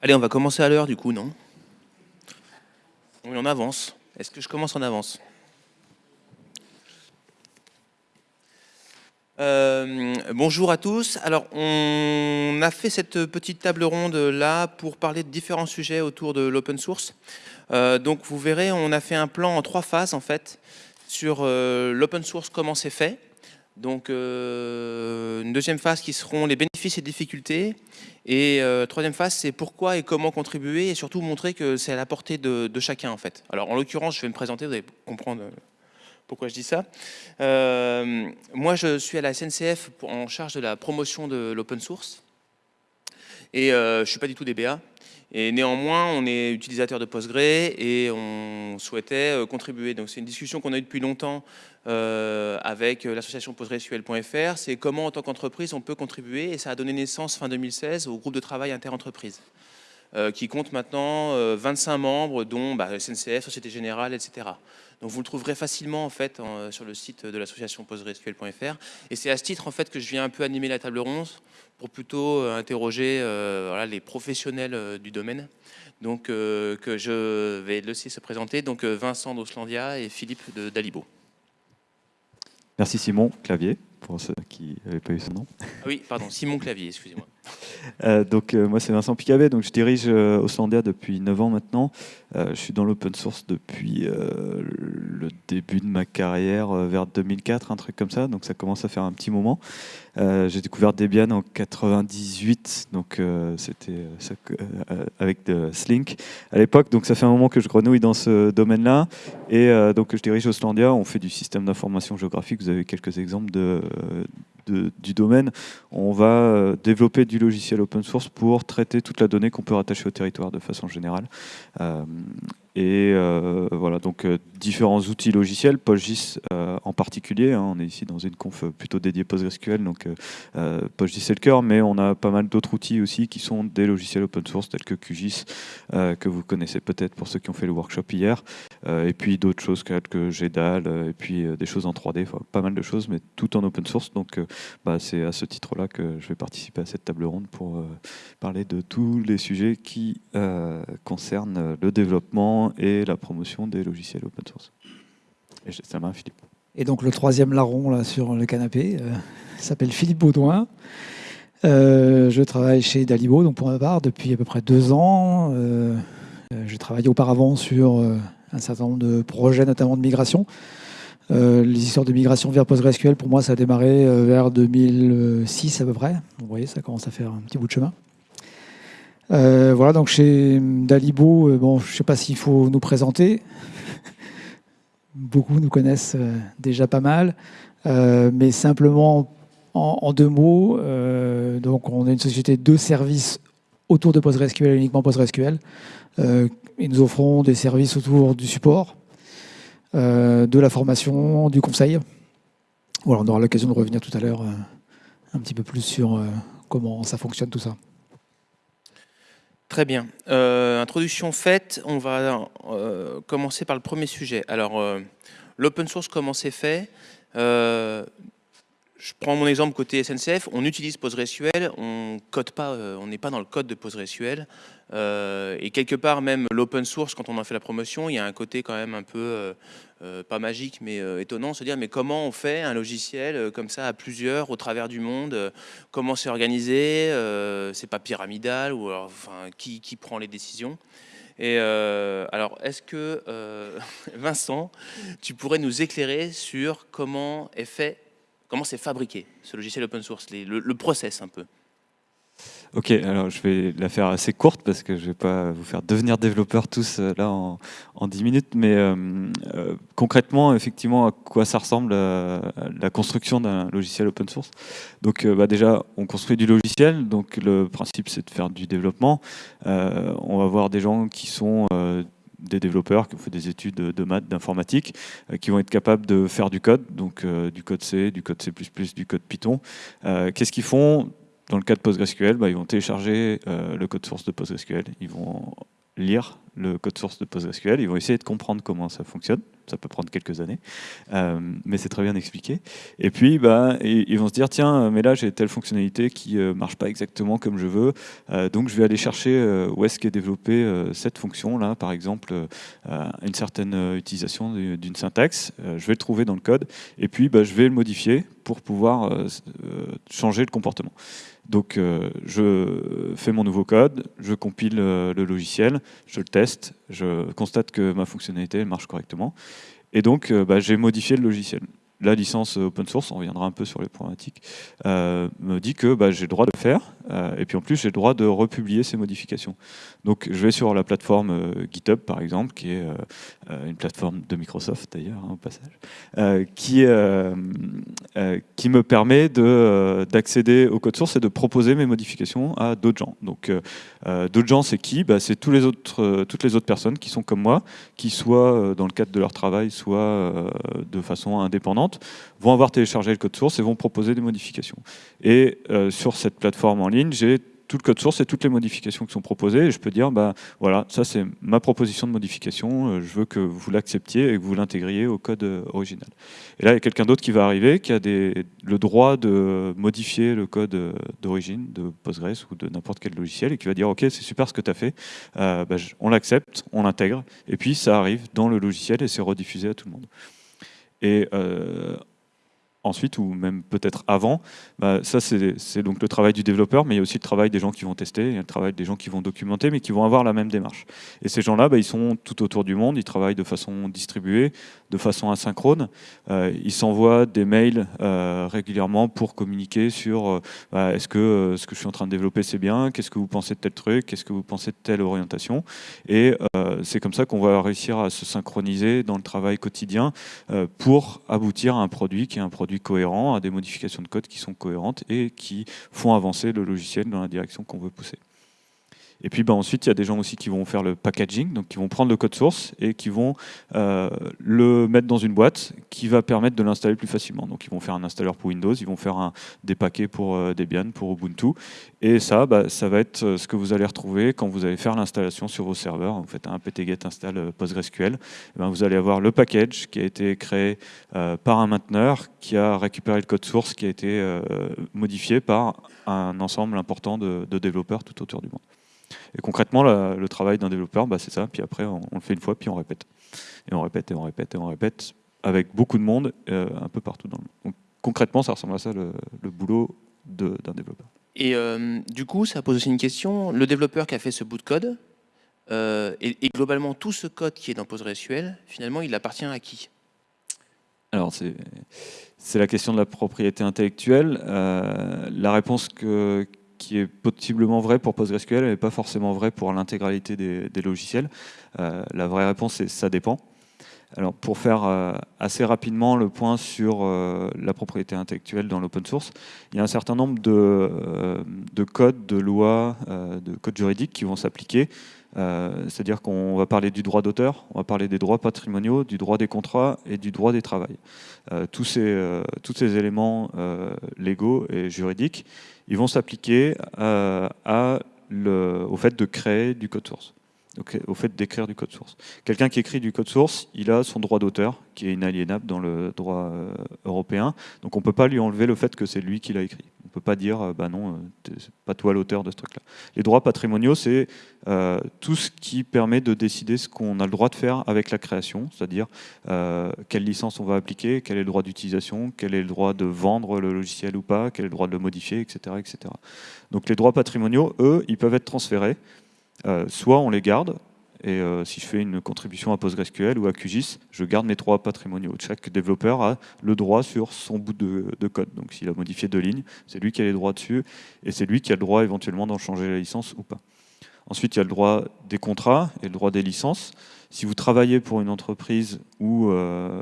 Allez, on va commencer à l'heure du coup, non? On avance. Est-ce que je commence en avance? Euh, bonjour à tous. Alors, on a fait cette petite table ronde là pour parler de différents sujets autour de l'open source. Euh, donc, vous verrez, on a fait un plan en trois phases en fait sur euh, l'open source, comment c'est fait. Donc, une deuxième phase qui seront les bénéfices et difficultés. Et troisième phase, c'est pourquoi et comment contribuer et surtout montrer que c'est à la portée de, chacun en fait. Alors, en l'occurrence, je vais me présenter, vous allez comprendre pourquoi je dis ça euh, Moi, je suis à la SNCF en charge de la promotion de l'open source. Et euh, je ne suis pas du tout DBA. Et néanmoins, on est utilisateur de Postgre et on souhaitait euh, contribuer. Donc c'est une discussion qu'on a eue depuis longtemps avec l'association postgresql.fr. C'est comment, en tant qu'entreprise, on peut contribuer. Et ça a donné naissance fin 2016 au groupe de travail interentreprise. qui compte maintenant 25 membres, dont bah, SNCF, Société Générale, etc. Donc vous le trouverez facilement en fait sur le site de l'association postgresql.fr. Et c'est à ce titre en fait que je viens un peu animer la table ronde pour plutôt euh, interroger euh, les professionnels euh, du domaine. Donc que je vais laisser se présenter. Donc Vincent d'Oslandia et Philippe de Dalibo. Merci Simon Clavier pour ceux qui n'avaient pas eu son nom. Ah oui, pardon, Simon Clavier, excusez-moi. Euh, donc euh, moi c'est Vincent Picabé, donc je dirige euh, Oslandia depuis 9 ans maintenant. je suis dans l'open source depuis le début de ma carrière, vers 2004, un truc comme ça, donc ça commence à faire un petit moment. J'ai découvert Debian en 98, donc c'était avec Slink à l'époque, donc ça fait un moment que je grenouille dans ce domaine-là. Et donc je dirige Oslandia, on fait du système d'information géographique, vous avez quelques exemples de, du domaine, on va euh, développer du logiciel open source pour traiter toute la donnée qu'on peut rattacher au territoire de façon générale. Et euh, voilà, donc euh, différents outils logiciels, PostGIS euh, en particulier. Hein. on est ici dans une conf plutôt dédiée PostgreSQL, donc PostGIS c'est le cœur, mais on a pas mal d'autres outils aussi qui sont des logiciels open source tels que QGIS, que vous connaissez peut-être pour ceux qui ont fait le workshop hier, et puis d'autres choses que GEDAL, et puis des choses en 3D, pas mal de choses, mais tout en open source. Donc bah, c'est à ce titre-là que je vais participer à cette table ronde pour parler de tous les sujets qui concernent le développement et la promotion des logiciels open source. Et ça m'a Philippe. Et donc le troisième larron là, sur le canapé euh, s'appelle Philippe Baudouin. Euh, je travaille chez Dalibo, donc pour ma part, depuis à peu près deux ans. Euh, j'ai travaillé auparavant sur un certain nombre de projets, notamment de migration. les histoires de migration vers PostgreSQL, pour moi, ça a démarré vers 2006 à peu près. vous voyez, ça commence à faire un petit bout de chemin. Euh, voilà, donc chez Dalibo, euh, bon, je ne sais pas s'il faut nous présenter. Beaucoup nous connaissent euh, déjà pas mal, mais simplement en, deux mots, donc on est une société de services autour de PostgreSQL, uniquement PostgreSQL, et nous offrons des services autour du support, de la formation, du conseil. Voilà, on aura l'occasion de revenir tout à l'heure un petit peu plus sur comment ça fonctionne tout ça. Très bien. Euh, introduction faite, on va euh, commencer par le premier sujet. Alors, euh, l'open source, comment c'est fait? Je prends mon exemple côté SNCF. On utilise PostgreSQL, on code pas, on n'est pas dans le code de PostgreSQL. et quelque part, même l'open source, quand on en fait la promotion, il y a un côté quand même un peu euh, pas magique, mais euh, étonnant, se dire mais comment on fait un logiciel euh, comme ça à plusieurs au travers du monde Comment c'est organisé C'est pas pyramidal ou enfin qui, qui, prend les décisions Et alors, est-ce que Vincent, tu pourrais nous éclairer sur comment est fait, comment c'est fabriqué ce logiciel open source, le, process un peu Ok, alors je vais la faire assez courte parce que je ne vais pas vous faire devenir développeurs tous euh, là en, en 10 minutes, mais euh, euh, concrètement, effectivement, à quoi ça ressemble la construction d'un logiciel open source? Donc bah déjà, on construit du logiciel, donc le principe c'est de faire du développement. on va voir des gens qui sont des développeurs qui ont des études de maths, d'informatique, qui vont être capables de faire du code, donc du code C, du code C++, du code Python. Qu'est-ce qu'ils font dans le cas de PostgreSQL, bah, ils vont télécharger euh, le code source de PostgreSQL, lire le code source de PostgreSQL, ils vont essayer de comprendre comment ça fonctionne. Ça peut prendre quelques années, euh, mais c'est très bien expliqué. Et puis, bah, ils vont se dire, tiens, mais là, j'ai telle fonctionnalité qui ne marche pas exactement comme je veux, donc je vais aller chercher où est-ce qu'est développée cette fonction-là, par exemple, une certaine utilisation d'une syntaxe, je vais le trouver dans le code, et puis bah, je vais le modifier pour pouvoir changer le comportement. Donc euh, je fais mon nouveau code, je compile euh, le logiciel, je le teste, je constate que ma fonctionnalité marche correctement. Et donc euh, bah, j'ai modifié le logiciel la licence open source, on reviendra un peu sur les problématiques, euh, me dit que bah, j'ai le droit de le faire, euh, et puis en plus j'ai le droit de republier ces modifications. Donc je vais sur la plateforme euh, GitHub par exemple, qui est une plateforme de Microsoft d'ailleurs hein, au passage, qui, me permet d'accéder au code source et de proposer mes modifications à d'autres gens. Donc d'autres gens c'est qui? Bah, C'est toutes les autres personnes qui sont comme moi, qui soit dans le cadre de leur travail, soit de façon indépendante, vont avoir téléchargé le code source et vont proposer des modifications. Et euh, sur cette plateforme en ligne, j'ai tout le code source et toutes les modifications qui sont proposées. Et je peux dire, bah, voilà, ça c'est ma proposition de modification, euh, je veux que vous l'acceptiez et que vous l'intégriez au code euh, original. Et là, il y a quelqu'un d'autre qui va arriver, qui a le droit de modifier le code d'origine de Postgres ou de n'importe quel logiciel et qui va dire, ok, c'est super ce que tu as fait, bah, on l'accepte, on l'intègre, et puis ça arrive dans le logiciel et c'est rediffusé à tout le monde. Et euh, ensuite, ou même peut-être avant, bah, ça c'est donc le travail du développeur, mais il y a aussi le travail des gens qui vont tester, il y a le travail des gens qui vont documenter, mais qui vont avoir la même démarche. Et ces gens-là, bah, ils sont tout autour du monde, ils travaillent de façon distribuée, de façon asynchrone. Euh, ils s'envoient des mails euh, régulièrement pour communiquer sur euh, bah, est-ce que ce que je suis en train de développer c'est bien, qu'est-ce que vous pensez de tel truc, qu'est-ce que vous pensez de telle orientation. Et c'est comme ça qu'on va réussir à se synchroniser dans le travail quotidien pour aboutir à un produit qui est un produit cohérent, à des modifications de code qui sont cohérentes et qui font avancer le logiciel dans la direction qu'on veut pousser. Et puis bah, ensuite, il y a des gens aussi qui vont faire le packaging, donc qui vont prendre le code source et qui vont euh, le mettre dans une boîte qui va permettre de l'installer plus facilement. Donc ils vont faire un installeur pour Windows, ils vont faire des paquets pour euh, Debian, pour Ubuntu. Et ça, bah, ça va être euh, ce que vous allez retrouver quand vous allez faire l'installation sur vos serveurs. Vous faites un ptget install PostgreSQL. Et ben, vous allez avoir le package qui a été créé par un mainteneur qui a récupéré le code source qui a été modifié par un ensemble important de développeurs tout autour du monde. Et concrètement, le travail d'un développeur, bah, c'est ça. Puis après, on, le fait une fois, puis on répète. Et on répète, et on répète, et on répète, avec beaucoup de monde, euh, un peu partout dans le monde. Donc, concrètement, ça ressemble à ça, le, boulot d'un développeur. Et euh, du coup, ça pose aussi une question. Le développeur qui a fait ce bout de code, euh, et, et, globalement, tout ce code qui est dans PostgreSQL, finalement, il appartient à qui? Alors, c'est la question de la propriété intellectuelle. la réponse que, qui est possiblement vrai pour PostgreSQL, mais pas forcément vrai pour l'intégralité des, logiciels. Euh, la vraie réponse est ça dépend. Alors pour faire euh, assez rapidement le point sur euh, la propriété intellectuelle dans l'open source, il y a un certain nombre de, de codes, de lois, de codes juridiques qui vont s'appliquer. C'est-à-dire qu'on va parler du droit d'auteur, on va parler des droits patrimoniaux, du droit des contrats et du droit des travails. tous, ces, tous ces éléments légaux et juridiques, ils vont s'appliquer euh, au fait de créer du code source, au fait d'écrire du code source. Quelqu'un qui écrit du code source, il a son droit d'auteur, qui est inaliénable dans le droit euh, européen, donc on ne peut pas lui enlever le fait que c'est lui qui l'a écrit. On ne peut pas dire, euh, bah non, c'est pas toi l'auteur de ce truc-là. Les droits patrimoniaux, c'est tout ce qui permet de décider ce qu'on a le droit de faire avec la création, c'est-à-dire quelle licence on va appliquer, quel est le droit d'utilisation, quel est le droit de vendre le logiciel ou pas, quel est le droit de le modifier, etc. etc. Donc les droits patrimoniaux, eux, ils peuvent être transférés. soit on les garde, et si je fais une contribution à PostgreSQL ou à QGIS, je garde mes droits patrimoniaux. Chaque développeur a le droit sur son bout de, code. Donc s'il a modifié deux lignes, c'est lui qui a les droits dessus, et c'est lui qui a le droit éventuellement d'en changer la licence ou pas. Ensuite, il y a le droit des contrats et le droit des licences. Si vous travaillez pour une entreprise ou euh,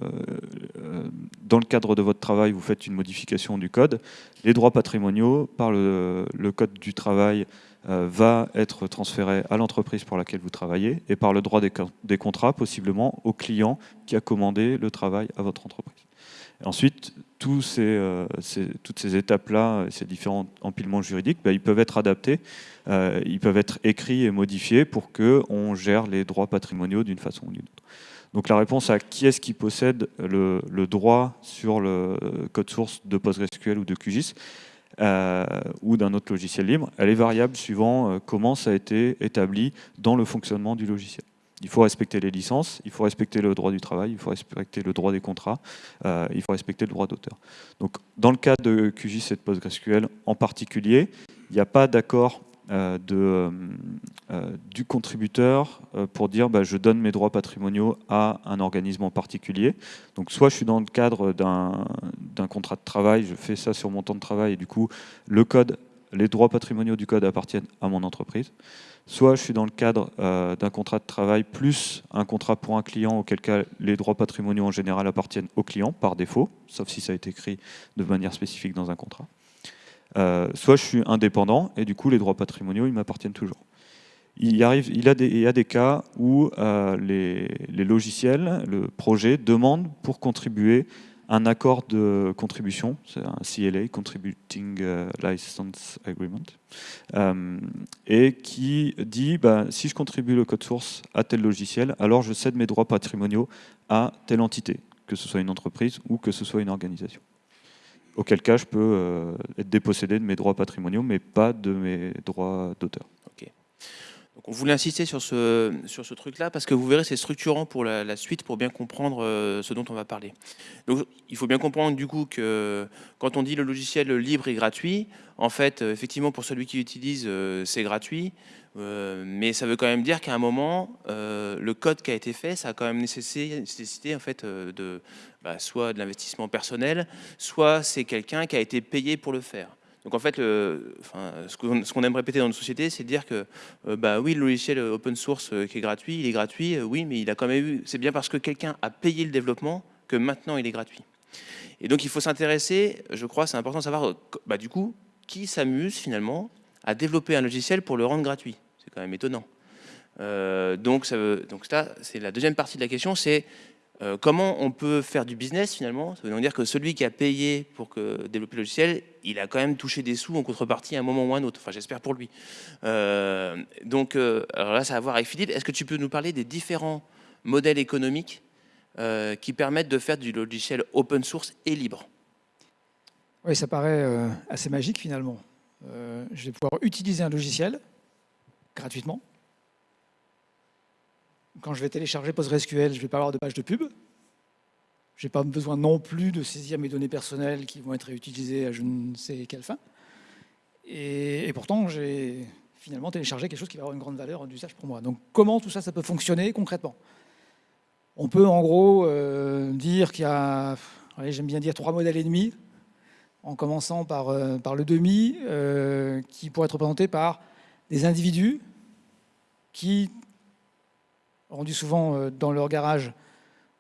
euh, dans le cadre de votre travail, vous faites une modification du code, les droits patrimoniaux par le, code du travail euh, va être transféré à l'entreprise pour laquelle vous travaillez et par le droit des, contrats possiblement au client qui a commandé le travail à votre entreprise. ensuite, ces, toutes ces étapes-là, ces différents empilements juridiques, bah, ils peuvent être adaptés, ils peuvent être écrits et modifiés pour qu'on gère les droits patrimoniaux d'une façon ou d'une autre. Donc la réponse à qui est-ce qui possède le, droit sur le code source de PostgreSQL ou de QGIS, euh, ou d'un autre logiciel libre, elle est variable suivant euh, comment ça a été établi dans le fonctionnement du logiciel. Il faut respecter les licences, il faut respecter le droit du travail, il faut respecter le droit des contrats, euh, il faut respecter le droit d'auteur. Donc, dans le cas de QGIS et de PostgreSQL en particulier, il n'y a pas d'accord euh, de, euh, euh, du contributeur pour dire bah, je donne mes droits patrimoniaux à un organisme en particulier. Donc soit je suis dans le cadre d'un contrat de travail, je fais ça sur mon temps de travail et du coup les droits patrimoniaux du code appartiennent à mon entreprise. Soit je suis dans le cadre d'un contrat de travail plus un contrat pour un client auquel cas les droits patrimoniaux en général appartiennent au client par défaut, sauf si ça a été écrit de manière spécifique dans un contrat. Euh, soit je suis indépendant et du coup les droits patrimoniaux ils m'appartiennent toujours. Il, y a des cas où euh, les, logiciels, le projet demande pour contribuer un accord de contribution, c'est un CLA, Contributing euh, License Agreement, et qui dit bah, si je contribue le code source à tel logiciel, alors je cède mes droits patrimoniaux à telle entité, que ce soit une entreprise ou que ce soit une organisation auquel cas je peux euh, être dépossédé de mes droits patrimoniaux, mais pas de mes droits d'auteur. On voulait insister sur ce, sur ce truc-là, parce que vous verrez, c'est structurant pour la, suite, pour bien comprendre euh, ce dont on va parler. Donc il faut bien comprendre du coup que quand on dit le logiciel libre et gratuit, en fait, euh, effectivement, pour celui qui l'utilise, c'est gratuit, mais ça veut quand même dire qu'à un moment, le code qui a été fait, ça a quand même nécessité, en fait, de, bah, soit de l'investissement personnel, soit c'est quelqu'un qui a été payé pour le faire. Donc en fait, ce qu'on aime répéter dans notre société, c'est de dire que euh, bah oui, le logiciel open source euh, qui est gratuit, il est gratuit, euh, oui, mais il a quand même eu. C'est bien parce que quelqu'un a payé le développement que maintenant il est gratuit. Et donc il faut s'intéresser, je crois, c'est important de savoir, bah, du coup, qui s'amuse finalement à développer un logiciel pour le rendre gratuit. C'est quand même étonnant. donc, ça donc ça, c'est la deuxième partie de la question, c'est euh, comment on peut faire du business finalement? Ça veut dire que celui qui a payé pour développer le logiciel, il a quand même touché des sous en contrepartie à un moment ou à un autre. Enfin, j'espère pour lui. Euh, donc, euh, alors là, ça va voir avec Philippe. Est-ce que tu peux nous parler des différents modèles économiques qui permettent de faire du logiciel open source et libre? Oui, ça paraît assez magique finalement. je vais pouvoir utiliser un logiciel gratuitement quand je vais télécharger PostgreSQL, je ne vais pas avoir de page de pub. Je n'ai pas besoin non plus de saisir mes données personnelles qui vont être réutilisées à je ne sais quelle fin. Et, pourtant, j'ai finalement téléchargé quelque chose qui va avoir une grande valeur d'usage pour moi. Donc comment tout ça, ça peut fonctionner concrètement? On peut en gros euh, dire qu'il y a, j'aime bien dire trois modèles et demi, en commençant par, euh, par le demi, euh, qui pourrait être représenté par des individus qui rendu souvent euh, dans leur garage,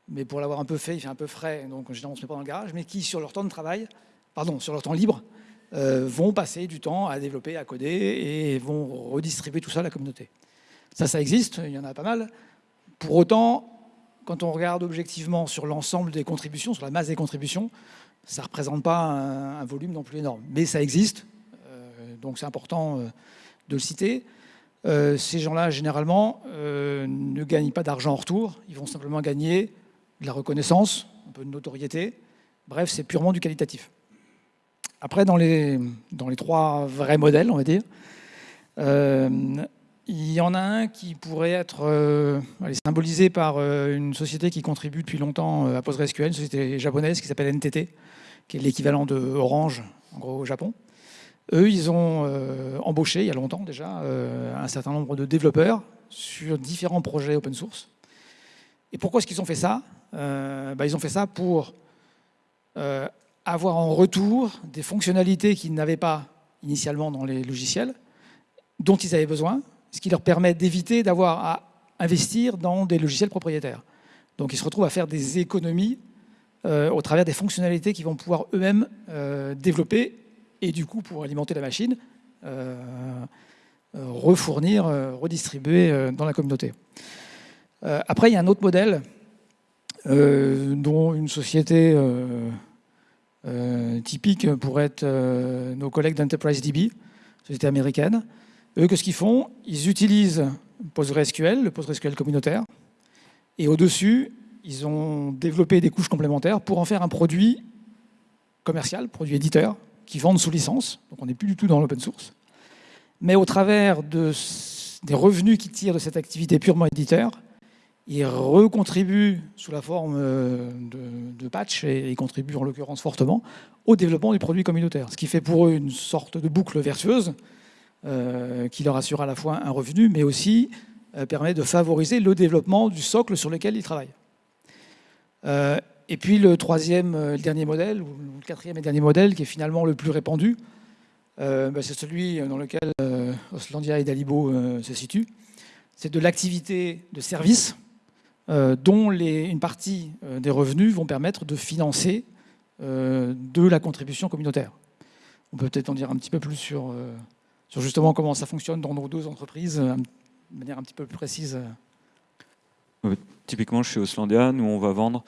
mais pour l'avoir un peu fait, il fait un peu frais, donc généralement on ne se met pas dans le garage, mais qui sur leur temps de travail, pardon, sur leur temps libre, euh, vont passer du temps à développer, à coder et vont redistribuer tout ça à la communauté. Ça, ça existe, il y en a pas mal. Pour autant, quand on regarde objectivement sur l'ensemble des contributions, sur la masse des contributions, ça ne représente pas un, volume non plus énorme. Mais ça existe, euh, donc c'est important de le citer. Euh, ces gens-là, généralement, euh, ne gagnent pas d'argent en retour. Ils vont simplement gagner de la reconnaissance, un peu de notoriété. Bref, c'est purement du qualitatif. Après, dans les, dans les trois vrais modèles, on va dire, euh, il y en a un qui pourrait être symbolisé par une société qui contribue depuis longtemps à PostgreSQL, une société japonaise qui s'appelle NTT, qui est l'équivalent de Orange, en gros, au Japon. Eux, ils ont euh, embauché, il y a longtemps déjà, euh, un certain nombre de développeurs sur différents projets open source. Et pourquoi est-ce qu'ils ont fait ça? Euh, bah, Ils ont fait ça pour avoir en retour des fonctionnalités qu'ils n'avaient pas initialement dans les logiciels, dont ils avaient besoin, ce qui leur permet d'éviter d'avoir à investir dans des logiciels propriétaires. Donc ils se retrouvent à faire des économies au travers des fonctionnalités qu'ils vont pouvoir eux-mêmes développer et du coup, pour alimenter la machine, euh, euh, refournir, euh, redistribuer dans la communauté. après, il y a un autre modèle dont une société typique pourrait être nos collègues d'Enterprise DB, société américaine. Eux, qu'est-ce qu'ils font? Ils utilisent PostgreSQL, le PostgreSQL communautaire, et au-dessus, ils ont développé des couches complémentaires pour en faire un produit commercial, produit éditeur, qui vendent sous licence. Donc on n'est plus du tout dans l'open source. Mais au travers de, des revenus qu'ils tirent de cette activité purement éditeur, ils recontribuent sous la forme euh, de, patch, et ils contribuent en l'occurrence fortement, au développement du produit communautaire. Ce qui fait pour eux une sorte de boucle vertueuse euh, qui leur assure à la fois un revenu, mais aussi euh, permet de favoriser le développement du socle sur lequel ils travaillent. Et puis le troisième, le dernier modèle, ou le quatrième et dernier modèle, qui est finalement le plus répandu, bah, c'est celui dans lequel Oslandia et Dalibo se situent. C'est de l'activité de service euh, dont une partie euh, des revenus vont permettre de financer euh, de la contribution communautaire. On peut peut-être en dire un petit peu plus sur, sur justement comment ça fonctionne dans nos deux entreprises, de manière un petit peu plus précise. Typiquement, chez Oslandia, nous, on va vendre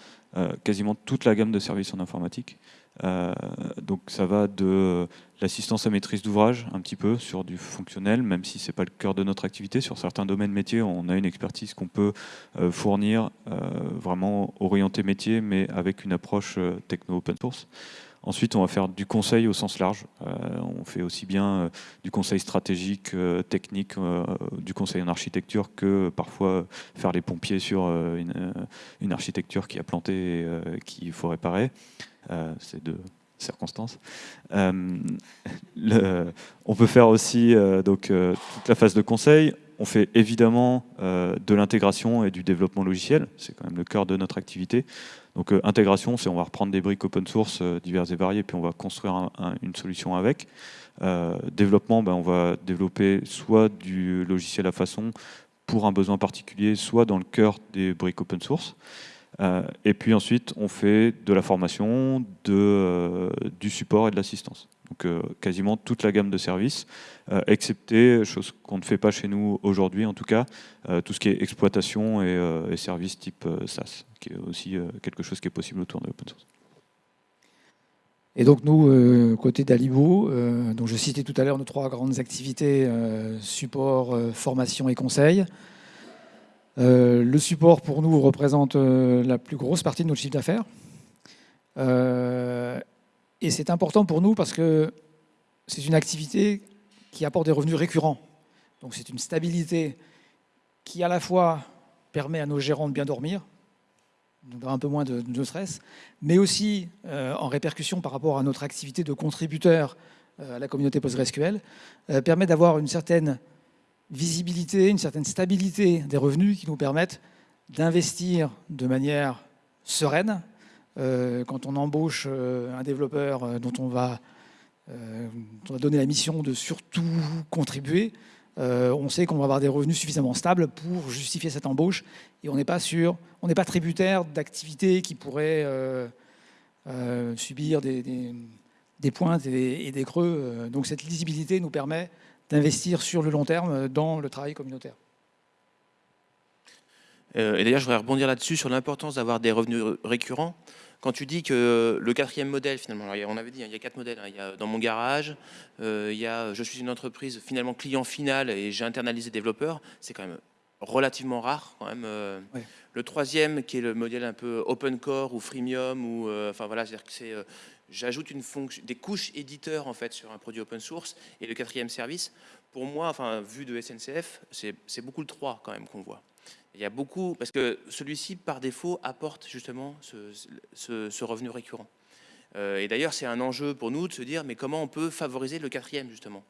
quasiment toute la gamme de services en informatique. Euh, donc ça va de l'assistance à maîtrise d'ouvrage, un petit peu sur du fonctionnel, même si ce n'est pas le cœur de notre activité. Sur certains domaines métiers, on a une expertise qu'on peut euh, fournir euh, vraiment orientée métier, mais avec une approche techno-open source. Ensuite, on va faire du conseil au sens large. on fait aussi bien du conseil stratégique, technique, du conseil en architecture que parfois faire les pompiers sur une, architecture qui a planté et qu'il faut réparer. Euh, c'est de circonstances. Euh, on peut faire aussi euh, donc, toute la phase de conseil. On fait évidemment de l'intégration et du développement logiciel. C'est quand même le cœur de notre activité. Donc intégration, c'est on va reprendre des briques open source diverses et variées, puis on va construire une solution avec. développement, ben, on va développer soit du logiciel à façon pour un besoin particulier, soit dans le cœur des briques open source. Euh, et puis ensuite, on fait de la formation, euh, du support et de l'assistance. Donc euh, quasiment toute la gamme de services, excepté, chose qu'on ne fait pas chez nous aujourd'hui en tout cas, tout ce qui est exploitation et, services type SaaS, qui est aussi quelque chose qui est possible autour de l'open source. Et donc nous, côté d'Alibo, dont je citais tout à l'heure nos trois grandes activités, support, formation et conseil, euh, le support pour nous représente euh, la plus grosse partie de notre chiffre d'affaires. Euh, et c'est important pour nous parce que c'est une activité qui apporte des revenus récurrents. Donc c'est une stabilité qui à la fois permet à nos gérants de bien dormir, d'avoir un peu moins de, stress, mais aussi en répercussion par rapport à notre activité de contributeur à la communauté PostgreSQL, permet d'avoir une certaine visibilité, une certaine stabilité des revenus qui nous permettent d'investir de manière sereine. Euh, quand on embauche euh, un développeur euh, dont on va, on va donner la mission de surtout contribuer, on sait qu'on va avoir des revenus suffisamment stables pour justifier cette embauche et on n'est pas sûr, on n'est pas tributaire d'activités qui pourraient subir des, pointes et, des creux. Donc cette lisibilité nous permet d'investir sur le long terme dans le travail communautaire. Et d'ailleurs, je voudrais rebondir là-dessus sur l'importance d'avoir des revenus récurrents. Quand tu dis que le quatrième modèle, finalement, on avait dit, hein, il y a quatre modèles. Hein. il y a dans mon garage, euh, il y a je suis une entreprise finalement client final et j'ai internalisé développeur. C'est quand même relativement rare quand même. Euh. Le troisième, qui est le modèle un peu open core ou freemium, ou enfin voilà, c'est-à-dire que c'est j'ajoute une fonction, des couches éditeurs en fait sur un produit open source. Et le quatrième service, pour moi, enfin vu de SNCF, c'est beaucoup le 3 quand même qu'on voit. Il y a beaucoup, parce que celui-ci par défaut apporte justement ce, revenu récurrent. Euh, et d'ailleurs, c'est un enjeu pour nous de se dire, mais comment on peut favoriser le quatrième justement?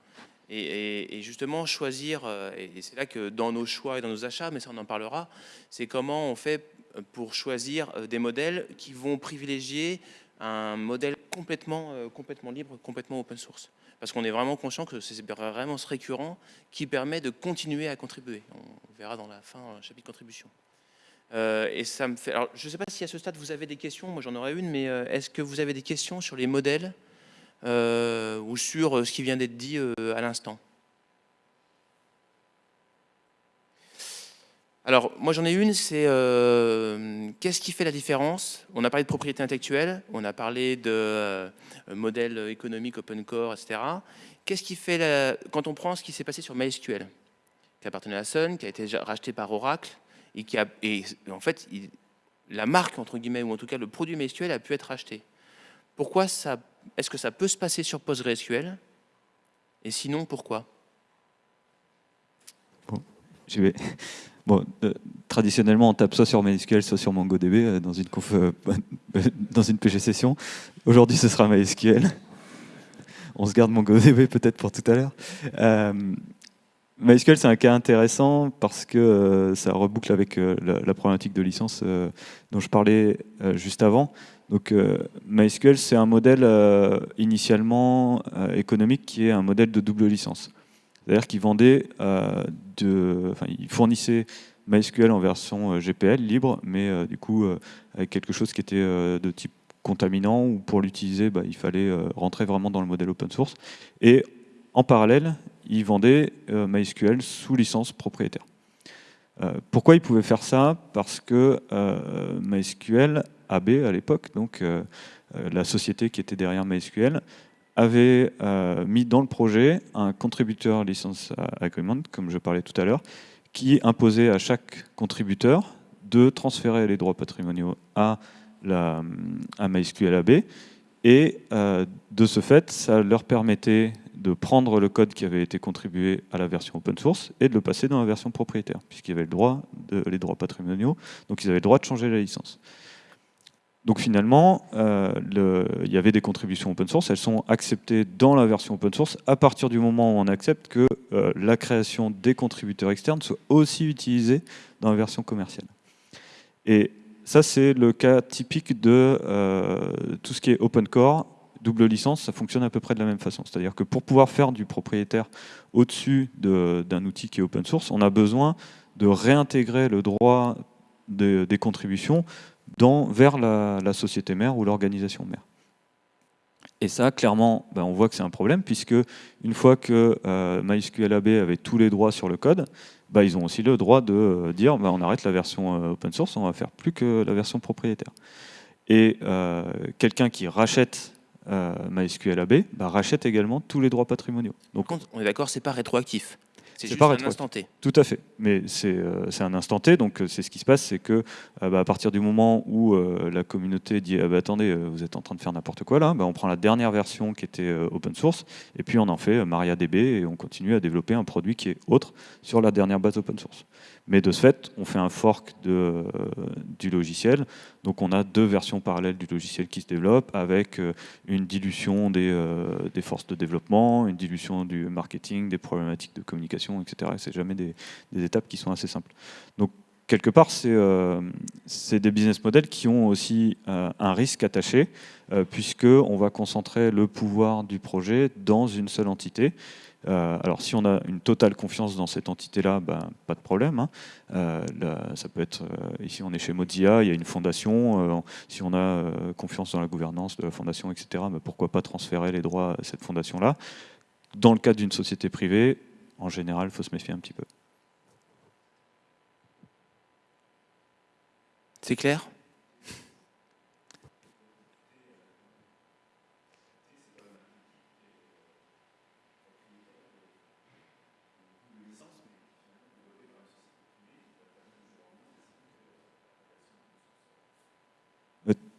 Et, justement choisir, euh, et c'est là que dans nos choix et dans nos achats, mais ça on en parlera, c'est comment on fait pour choisir euh, des modèles qui vont privilégier un modèle complètement, complètement libre, complètement open source. Parce qu'on est vraiment conscient que c'est vraiment ce récurrent qui permet de continuer à contribuer. On verra dans la fin, euh, chapitre contribution. Euh, et ça me fait. Alors, je ne sais pas si à ce stade vous avez des questions. Moi, j'en aurais une, mais est-ce que vous avez des questions sur les modèles ou sur ce qui vient d'être dit à l'instant? Alors, moi j'en ai une, c'est euh, qu'est-ce qui fait la différence? On a parlé de propriété intellectuelle, on a parlé de euh, modèle économique open core, etc. Qu'est-ce qui fait, la... quand on prend ce qui s'est passé sur MySQL, qui appartenait à Sun, qui a été racheté par Oracle, et qui a, en fait, la marque, entre guillemets, ou en tout cas le produit MySQL a pu être racheté. Pourquoi ça, est-ce que ça peut se passer sur PostgreSQL? Et sinon, pourquoi? Bon, vais. Bon, euh, traditionnellement, on tape soit sur MySQL, soit sur MongoDB euh, dans, une euh, dans une PG session. Aujourd'hui, ce sera MySQL. On se garde MongoDB peut-être pour tout à l'heure. MySQL, c'est un cas intéressant parce que ça reboucle avec la, problématique de licence dont je parlais juste avant. Donc, MySQL, c'est un modèle initialement économique qui est un modèle de double licence. C'est-à-dire qu'il vendait, euh, enfin, il fournissait MySQL en version euh, GPL libre, mais euh, du coup avec quelque chose qui était de type contaminant ou pour l'utiliser, bah, il fallait rentrer vraiment dans le modèle open source. Et en parallèle, il vendait MySQL sous licence propriétaire. pourquoi il pouvait faire ça? Parce que MySQL AB à l'époque, donc la société qui était derrière MySQL, avait euh, mis dans le projet un contributeur license agreement, comme je parlais tout à l'heure, qui imposait à chaque contributeur de transférer les droits patrimoniaux à, la, à MySQL AB. Et euh, de ce fait, ça leur permettait de prendre le code qui avait été contribué à la version open source et de le passer dans la version propriétaire, puisqu'il y avait le droit de, les droits patrimoniaux, donc ils avaient le droit de changer la licence. Donc finalement, euh, il y avait des contributions open source, elles sont acceptées dans la version open source à partir du moment où on accepte que euh, la création des contributeurs externes soit aussi utilisée dans la version commerciale. Et ça, c'est le cas typique de euh, tout ce qui est open core, double licence, ça fonctionne à peu près de la même façon. C'est-à-dire que pour pouvoir faire du propriétaire au-dessus d'un outil qui est open source, on a besoin de réintégrer le droit des contributions vers la, société mère ou l'organisation mère. Et ça, clairement, ben, on voit que c'est un problème, puisque une fois que euh, MySQL AB avait tous les droits sur le code, ben, ils ont aussi le droit de euh, dire ben, on arrête la version euh, open source, on va faire plus que la version propriétaire. Et quelqu'un qui rachète MySQL AB rachète également tous les droits patrimoniaux. Donc, on est d'accord, c'est pas rétroactif. C'est juste un instant T. Tout à fait. Mais c'est euh, un instant T, donc euh, c'est ce qui se passe, c'est que euh, bah, à partir du moment où la communauté dit ah, bah, attendez, vous êtes en train de faire n'importe quoi là, bah, on prend la dernière version qui était open source et puis on en fait MariaDB et on continue à développer un produit qui est autre sur la dernière base open source. Mais de ce fait, on fait un fork de, du logiciel. Donc on a deux versions parallèles du logiciel qui se développent avec euh, une dilution des, euh, des forces de développement, une dilution du marketing, des problématiques de communication, etc. Et c'est jamais des, étapes qui sont assez simples. Donc quelque part, c'est euh, des business models qui ont aussi un risque attaché, puisqu'on va concentrer le pouvoir du projet dans une seule entité. Euh, alors si on a une totale confiance dans cette entité-là, ben, pas de problème. Hein. Euh, ça peut être, euh, ici on est chez Mozilla, il y a une fondation, si on a confiance dans la gouvernance de la fondation, etc., ben, pourquoi pas transférer les droits à cette fondation-là? Dans le cadre d'une société privée, en général, il faut se méfier un petit peu. C'est clair?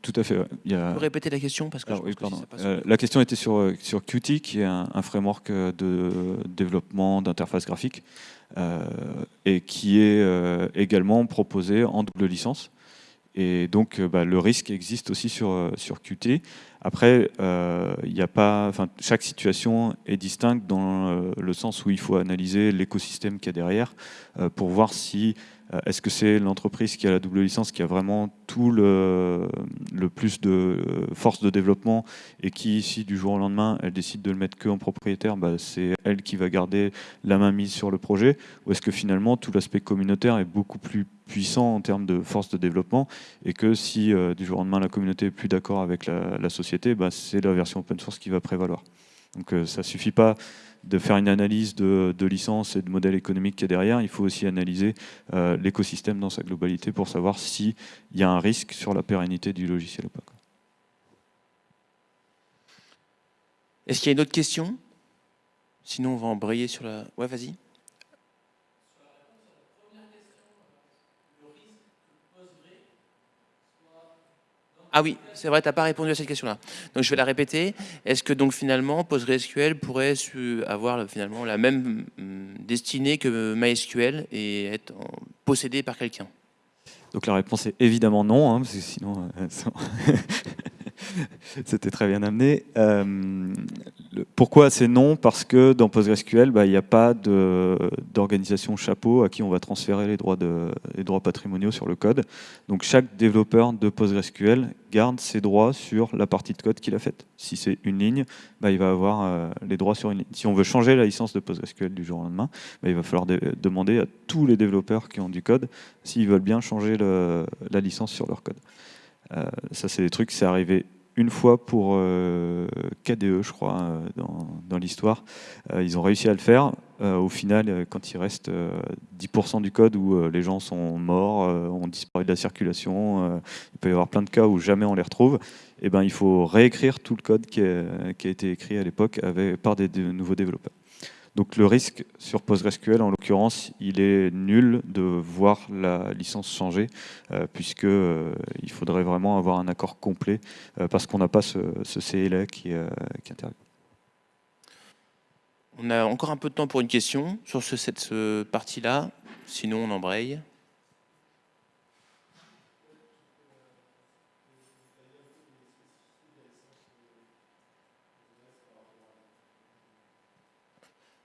Tout à fait. Il y a... Vous répéter la question parce que, euh, La question était sur, euh, sur Qt, qui est un, framework euh, de développement d'interface graphique et qui est également proposé en double licence. Et donc, bah, le risque existe aussi sur, sur Qt. Après, il y a pas, chaque situation est distincte dans le sens où il faut analyser l'écosystème qu'il y a derrière pour voir si euh, est-ce que c'est l'entreprise qui a la double licence qui a vraiment tout le, plus de euh, force de développement et qui, si du jour au lendemain, elle décide de le mettre que en propriétaire, bah, c'est elle qui va garder la main mise sur le projet? Ou est-ce que finalement tout l'aspect communautaire est beaucoup plus puissant en termes de force de développement et que si euh, du jour au lendemain la communauté est plus d'accord avec la, société, bah, c'est la version open source qui va prévaloir. Donc ça suffit pas de faire une analyse de, de licence et de modèle économique qui est derrière, il faut aussi analyser euh, l'écosystème dans sa globalité pour savoir s'il y a un risque sur la pérennité du logiciel ou pas. Est-ce qu'il y a une autre question? Sinon, on va embrayer sur la... Ouais, vas-y. Ah oui, c'est vrai, tu n'as pas répondu à cette question-là. Donc je vais la répéter. Est-ce que donc finalement PostgreSQL pourrait avoir finalement la même hum, destinée que MySQL et être possédé par quelqu'un? Donc la réponse est évidemment non, hein, parce que sinon euh, c'était très bien amené. Euh, pourquoi c'est non? Parce que dans PostgreSQL, bah, il n'y a pas d'organisation chapeau à qui on va transférer les droits, de, les droits patrimoniaux sur le code. Donc chaque développeur de PostgreSQL garde ses droits sur la partie de code qu'il a faite. Si c'est une ligne, bah, il va avoir euh, les droits sur une ligne. Si on veut changer la licence de PostgreSQL du jour au lendemain, bah, il va falloir demander à tous les développeurs qui ont du code s'ils veulent bien changer la licence sur leur code. Euh, ça, c'est des trucs, c'est arrivé une fois pour euh, KDE, je crois, euh, dans, l'histoire. Euh, ils ont réussi à le faire. au final, quand il reste 10% du code où les gens sont morts, ont disparu de la circulation, il peut y avoir plein de cas où jamais on les retrouve, et eh ben, il faut réécrire tout le code qui a été écrit à l'époque par des nouveaux développeurs. Donc le risque sur PostgreSQL, en l'occurrence, il est nul de voir la licence changer, euh, puisqu'il euh, faudrait vraiment avoir un accord complet, euh, parce qu'on n'a pas ce, CLA qui, qui, intervient. On a encore un peu de temps pour une question sur cette partie-là, sinon on embraye.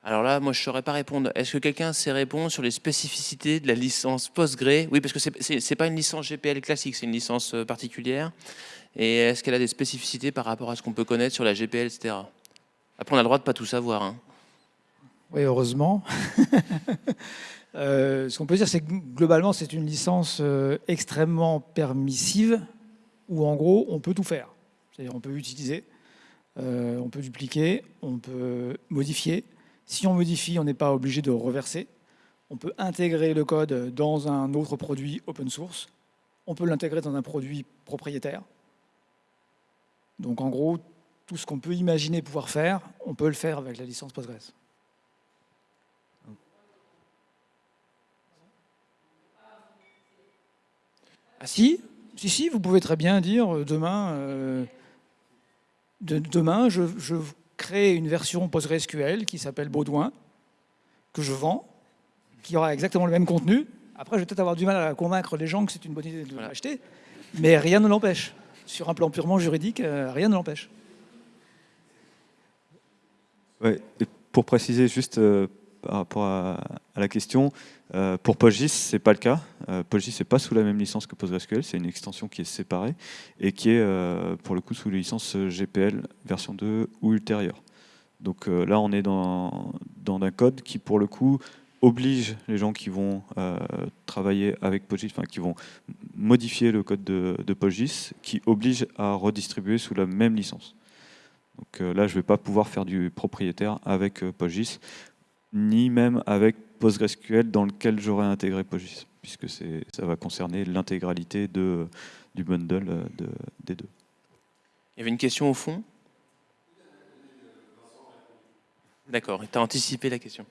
Alors là, moi, je ne saurais pas répondre. Est-ce que quelqu'un sait répondre sur les spécificités de la licence Postgre? Oui, parce que ce n'est pas une licence GPL classique, c'est une licence euh, particulière. Et est-ce qu'elle a des spécificités par rapport à ce qu'on peut connaître sur la GPL, etc. Après, on a le droit de ne pas tout savoir. Hein. Oui, heureusement. Euh, ce qu'on peut dire, c'est que globalement, c'est une licence euh, extrêmement permissive, où en gros, on peut tout faire. C'est-à-dire, on peut utiliser, on peut dupliquer, on peut modifier, si on modifie, on n'est pas obligé de reverser. On peut intégrer le code dans un autre produit open source. On peut l'intégrer dans un produit propriétaire. Donc en gros, tout ce qu'on peut imaginer pouvoir faire, on peut le faire avec la licence Postgres. Ah si, si, si, vous pouvez très bien dire euh, demain, euh, demain je, je créer une version PostgreSQL qui s'appelle Baudouin, que je vends, qui aura exactement le même contenu. Après, je vais peut-être avoir du mal à convaincre les gens que c'est une bonne idée de l'acheter, mais rien ne l'empêche. Sur un plan purement juridique, euh, rien ne l'empêche. Ouais, pour préciser juste euh, par rapport à, la question, euh, pour PostGIS, ce n'est pas le cas. Euh, PostGIS n'est pas sous la même licence que PostgreSQL, c'est une extension qui est séparée et qui est euh, pour le coup sous la licence GPL version 2 ou ultérieure. Donc là, on est dans, dans un code qui, pour le coup, oblige les gens qui vont travailler avec PostGIS, enfin qui vont modifier le code de, de PostGIS, qui oblige à redistribuer sous la même licence. Donc là, je ne vais pas pouvoir faire du propriétaire avec PostGIS ni même avec PostgreSQL dans lequel j'aurais intégré PostGIS, puisque ça va concerner l'intégralité du bundle euh, de, des deux. Il y avait une question au fond? D'accord, tu as anticipé la question.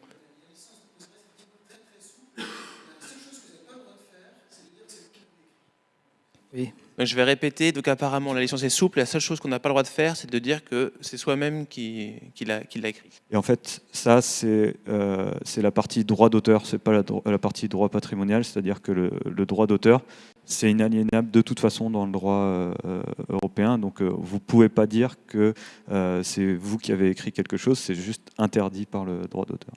Oui. Je vais répéter, donc apparemment la licence est souple, la seule chose qu'on n'a pas le droit de faire, c'est de dire que c'est soi-même qui, l'a écrit. Et en fait, ça, c'est euh, la partie droit d'auteur, c'est pas la, partie droit patrimonial, c'est-à-dire que le, droit d'auteur, c'est inaliénable de toute façon dans le droit euh, européen, donc euh, vous ne pouvez pas dire que euh, c'est vous qui avez écrit quelque chose, c'est juste interdit par le droit d'auteur.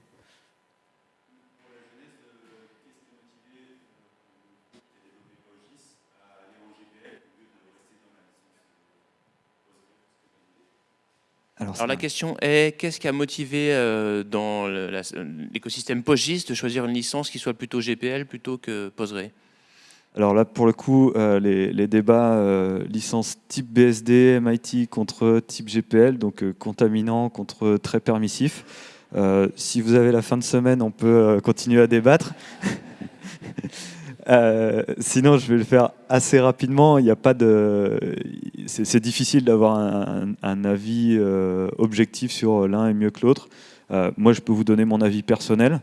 Alors, la question est, qu'est-ce qui a motivé euh, dans l'écosystème PostGIS de choisir une licence qui soit plutôt GPL plutôt que Postgre alors là, pour le coup, euh, les, débats euh, licence type BSD, MIT contre type GPL, donc contaminant contre très permissif, si vous avez la fin de semaine, on peut continuer à débattre. sinon, je vais le faire assez rapidement. Il n'y a pas de. C'est difficile d'avoir un, avis objectif sur l'un est mieux que l'autre. moi, je peux vous donner mon avis personnel.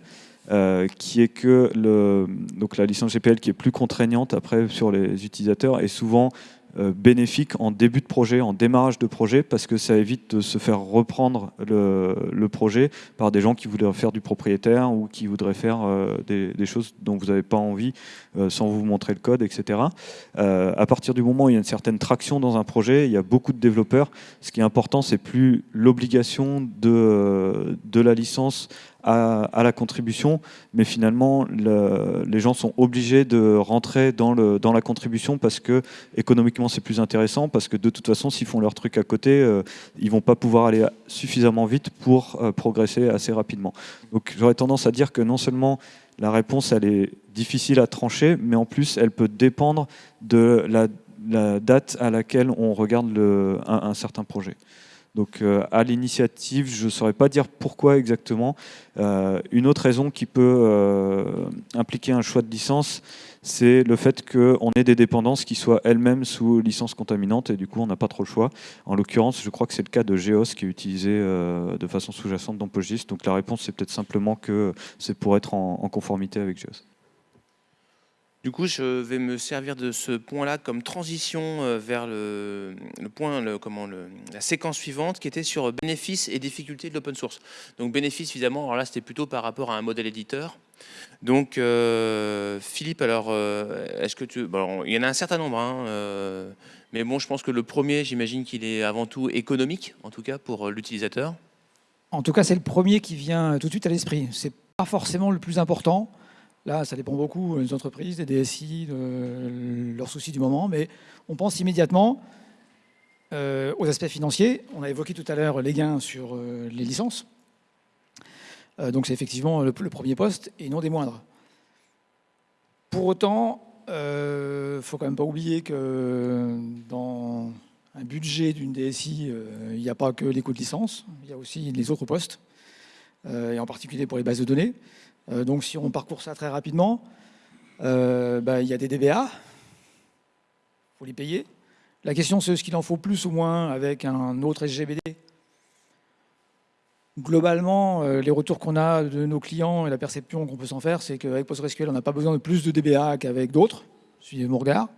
Euh, qui est que le, donc la licence GPL qui est plus contraignante après sur les utilisateurs est souvent euh, bénéfique en début de projet, en démarrage de projet, parce que ça évite de se faire reprendre le, projet par des gens qui voudraient faire du propriétaire ou qui voudraient faire euh, des, choses dont vous n'avez pas envie euh, sans vous montrer le code, etc. à partir du moment où il y a une certaine traction dans un projet, il y a beaucoup de développeurs. Ce qui est important, c'est plus l'obligation de la licence à, la contribution, mais finalement, les gens sont obligés de rentrer dans, la contribution parce que économiquement c'est plus intéressant, parce que de toute façon, s'ils font leur truc à côté, euh, ils vont pas pouvoir aller suffisamment vite pour euh, progresser assez rapidement. Donc j'aurais tendance à dire que non seulement la réponse elle est difficile à trancher, mais en plus elle peut dépendre de la, date à laquelle on regarde un certain projet. Donc euh, à l'initiative, je ne saurais pas dire pourquoi exactement. Euh, une autre raison qui peut euh, impliquer un choix de licence, c'est le fait qu'on ait des dépendances qui soient elles-mêmes sous licence contaminante et du coup on n'a pas trop le choix. En l'occurrence, je crois que c'est le cas de Geos qui est utilisé de façon sous-jacente dans PostGIS. Donc la réponse c'est peut-être simplement que c'est pour être en conformité avec Geos. Du coup, je vais me servir de ce point-là comme transition euh, vers le, point, comment, la séquence suivante qui était sur bénéfices et difficultés de l'open source. Donc bénéfices, évidemment, alors là, c'était plutôt par rapport à un modèle éditeur. Donc, euh, Philippe, alors, euh, est-ce que tu... Bon, il y en a un certain nombre, hein, mais bon, je pense que le premier, j'imagine qu'il est avant tout économique, en tout cas pour l'utilisateur. En tout cas, c'est le premier qui vient tout de suite à l'esprit. C'est pas forcément le plus important. Là, ça dépend beaucoup des entreprises, des DSI, de leurs soucis du moment, mais on pense immédiatement euh, aux aspects financiers. On a évoqué tout à l'heure les gains sur euh, les licences. Euh, donc c'est effectivement le, premier poste et non des moindres. Pour autant, il ne faut quand même pas oublier que dans un budget d'une DSI, il n'y a pas que les coûts de licence, il y a aussi les autres postes, et en particulier pour les bases de données. Euh, donc si on parcourt ça très rapidement, euh, bah, il y a des DBA, il faut les payer. La question c'est ce qu'il en faut plus ou moins avec un autre SGBD. Globalement, euh, les retours qu'on a de nos clients et la perception qu'on peut s'en faire, c'est qu'avec PostgreSQL, on n'a pas besoin de plus de DBA qu'avec d'autres, suivez mon regard.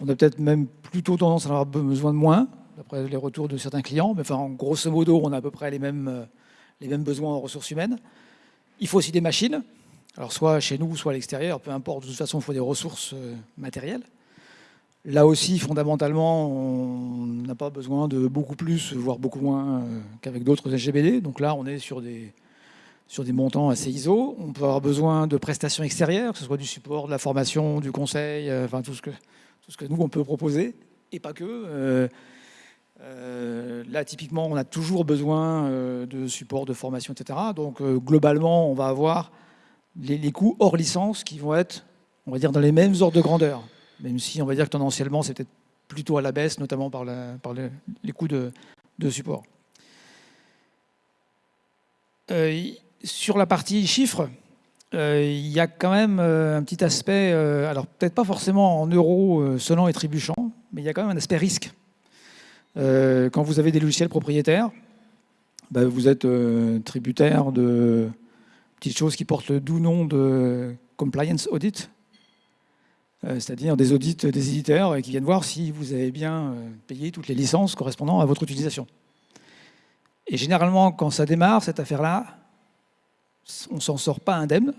On a peut-être même plutôt tendance à avoir besoin de moins, d'après les retours de certains clients, mais enfin, grosso modo, on a à peu près les mêmes, les mêmes besoins en ressources humaines. Il faut aussi des machines, alors soit chez nous, soit à l'extérieur, peu importe, de toute façon, il faut des ressources euh, matérielles. Là aussi, fondamentalement, on n'a pas besoin de beaucoup plus, voire beaucoup moins euh, qu'avec d'autres SGBD. Donc là, on est sur des, sur des montants assez ISO. On peut avoir besoin de prestations extérieures, que ce soit du support, de la formation, du conseil, euh, enfin tout ce que, tout ce que nous, on peut proposer, et pas que. Euh, là, typiquement, on a toujours besoin euh, de support, de formation, etc. Donc, euh, globalement, on va avoir les, coûts hors licence qui vont être, on va dire, dans les mêmes ordres de grandeur. Même si, on va dire que tendanciellement, c'est peut-être plutôt à la baisse, notamment par, les coûts de, support. sur la partie chiffres, il y a quand même un petit aspect, alors peut-être pas forcément en euros sonnant et trébuchant, mais il y a quand même un aspect risque. Euh, quand vous avez des logiciels propriétaires, bah, vous êtes euh, tributaire de petites choses qui portent le doux nom de compliance audit, euh, c'est-à-dire des audits des éditeurs qui viennent voir si vous avez bien payé toutes les licences correspondant à votre utilisation. Et généralement, quand ça démarre, cette affaire-là, on s'en sort pas indemne.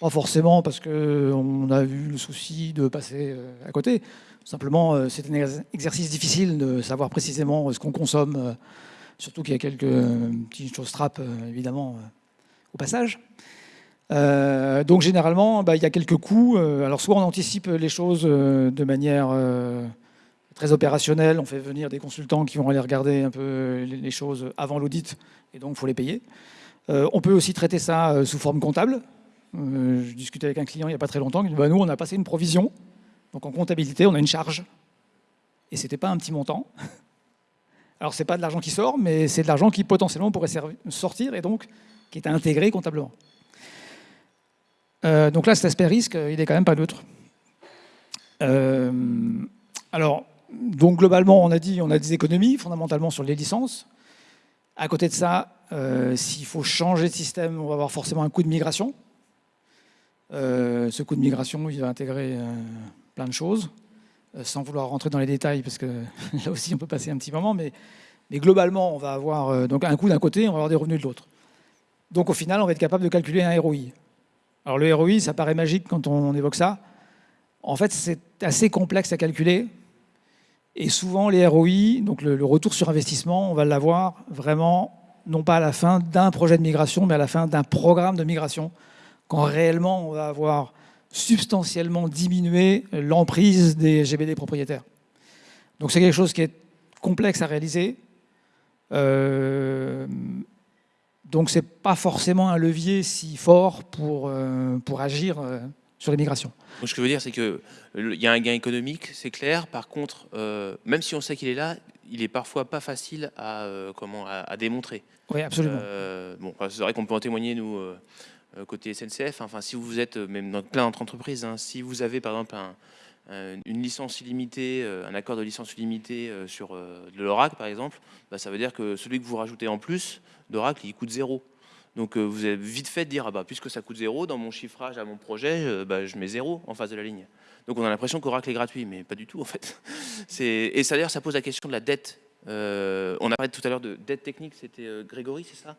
Pas forcément parce qu'on a vu le souci de passer à côté, Simplement, euh, c'est un exercice difficile de savoir précisément ce qu'on consomme, euh, surtout qu'il y a quelques euh, petites choses trappes, évidemment, au passage. donc généralement, bah, il y a quelques coûts. alors soit on anticipe les choses de manière très opérationnelle, on fait venir des consultants qui vont aller regarder un peu les choses avant l'audit, et donc il faut les payer. on peut aussi traiter ça sous forme comptable. Je discutais avec un client il n'y a pas très longtemps, il dit bah, nous on a passé une provision donc en comptabilité, on a une charge. Et ce n'était pas un petit montant. Alors, ce n'est pas de l'argent qui sort, mais c'est de l'argent qui potentiellement pourrait sortir et donc qui est intégré comptablement. Euh, donc là, cet aspect risque, il est quand même pas neutre. Euh, alors, donc globalement, on a dit on a des économies fondamentalement sur les licences. À côté de ça, euh, s'il faut changer de système, on va avoir forcément un coût de migration. Ce coût de migration, il va intégrer plein de choses, sans vouloir rentrer dans les détails, parce que là aussi, on peut passer un petit moment, mais, mais globalement, on va avoir donc un coût d'un côté, on va avoir des revenus de l'autre. Donc au final, on va être capable de calculer un ROI. Alors le ROI, ça paraît magique quand on évoque ça. En fait, c'est assez complexe à calculer. Et souvent, les ROI, donc le, retour sur investissement, on va l'avoir vraiment, non pas à la fin d'un projet de migration, mais à la fin d'un programme de migration, quand réellement on va avoir substantiellement diminué l'emprise des GBD propriétaires. Donc c'est quelque chose qui est complexe à réaliser. Euh, donc ce n'est pas forcément un levier si fort pour, euh, pour agir euh, sur les migrations. ce que je veux dire, c'est qu'il y a un gain économique, c'est clair. Par contre, euh, même si on sait qu'il est là, il est parfois pas facile à, comment, à, démontrer. Oui, absolument. bon, c'est vrai qu'on peut en témoigner, nous, côté SNCF. Enfin, si vous êtes, même dans plein d'entreprises, hein, si vous avez par exemple une licence illimitée, un accord de licence illimitée sur de l'Oracle, par exemple, bah, ça veut dire que celui que vous rajoutez en plus, d'Oracle, il coûte zéro. Donc euh, vous avez vite fait de dire, ah bah, puisque ça coûte zéro, dans mon chiffrage à mon projet, je, bah, je mets zéro en face de la ligne. Donc on a l'impression qu'Oracle est gratuit, mais pas du tout en fait. Et ça d'ailleurs, ça pose la question de la dette. Euh, on a parlé tout à l'heure de dette technique, c'était euh, Grégory, c'est ça?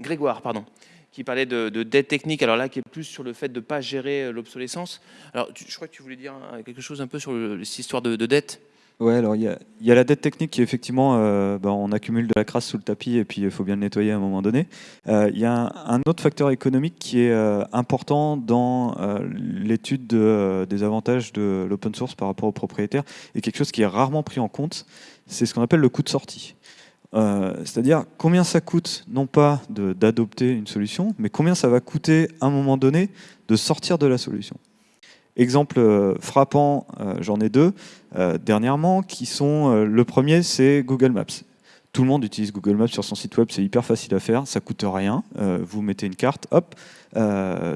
Grégoire, pardon, qui parlait de, dette technique, alors là, qui est plus sur le fait de ne pas gérer l'obsolescence. Alors, je crois que tu voulais dire hein, quelque chose un peu sur cette histoire de dette Ouais, alors il y, a, la dette technique qui effectivement, euh, ben, on accumule de la crasse sous le tapis et puis il faut bien le nettoyer à un moment donné. Euh, il y a un, autre facteur économique qui est euh, important dans l'étude des avantages de l'open source par rapport aux propriétaires et quelque chose qui est rarement pris en compte, c'est ce qu'on appelle le coût de sortie. C'est-à-dire combien ça coûte, non pas d'adopter une solution, mais combien ça va coûter à un moment donné de sortir de la solution? Exemple euh, frappant, euh, j'en ai deux euh, dernièrement, qui sont, le premier c'est Google Maps. Tout le monde utilise Google Maps sur son site web, c'est hyper facile à faire, ça coûte rien. vous mettez une carte, hop,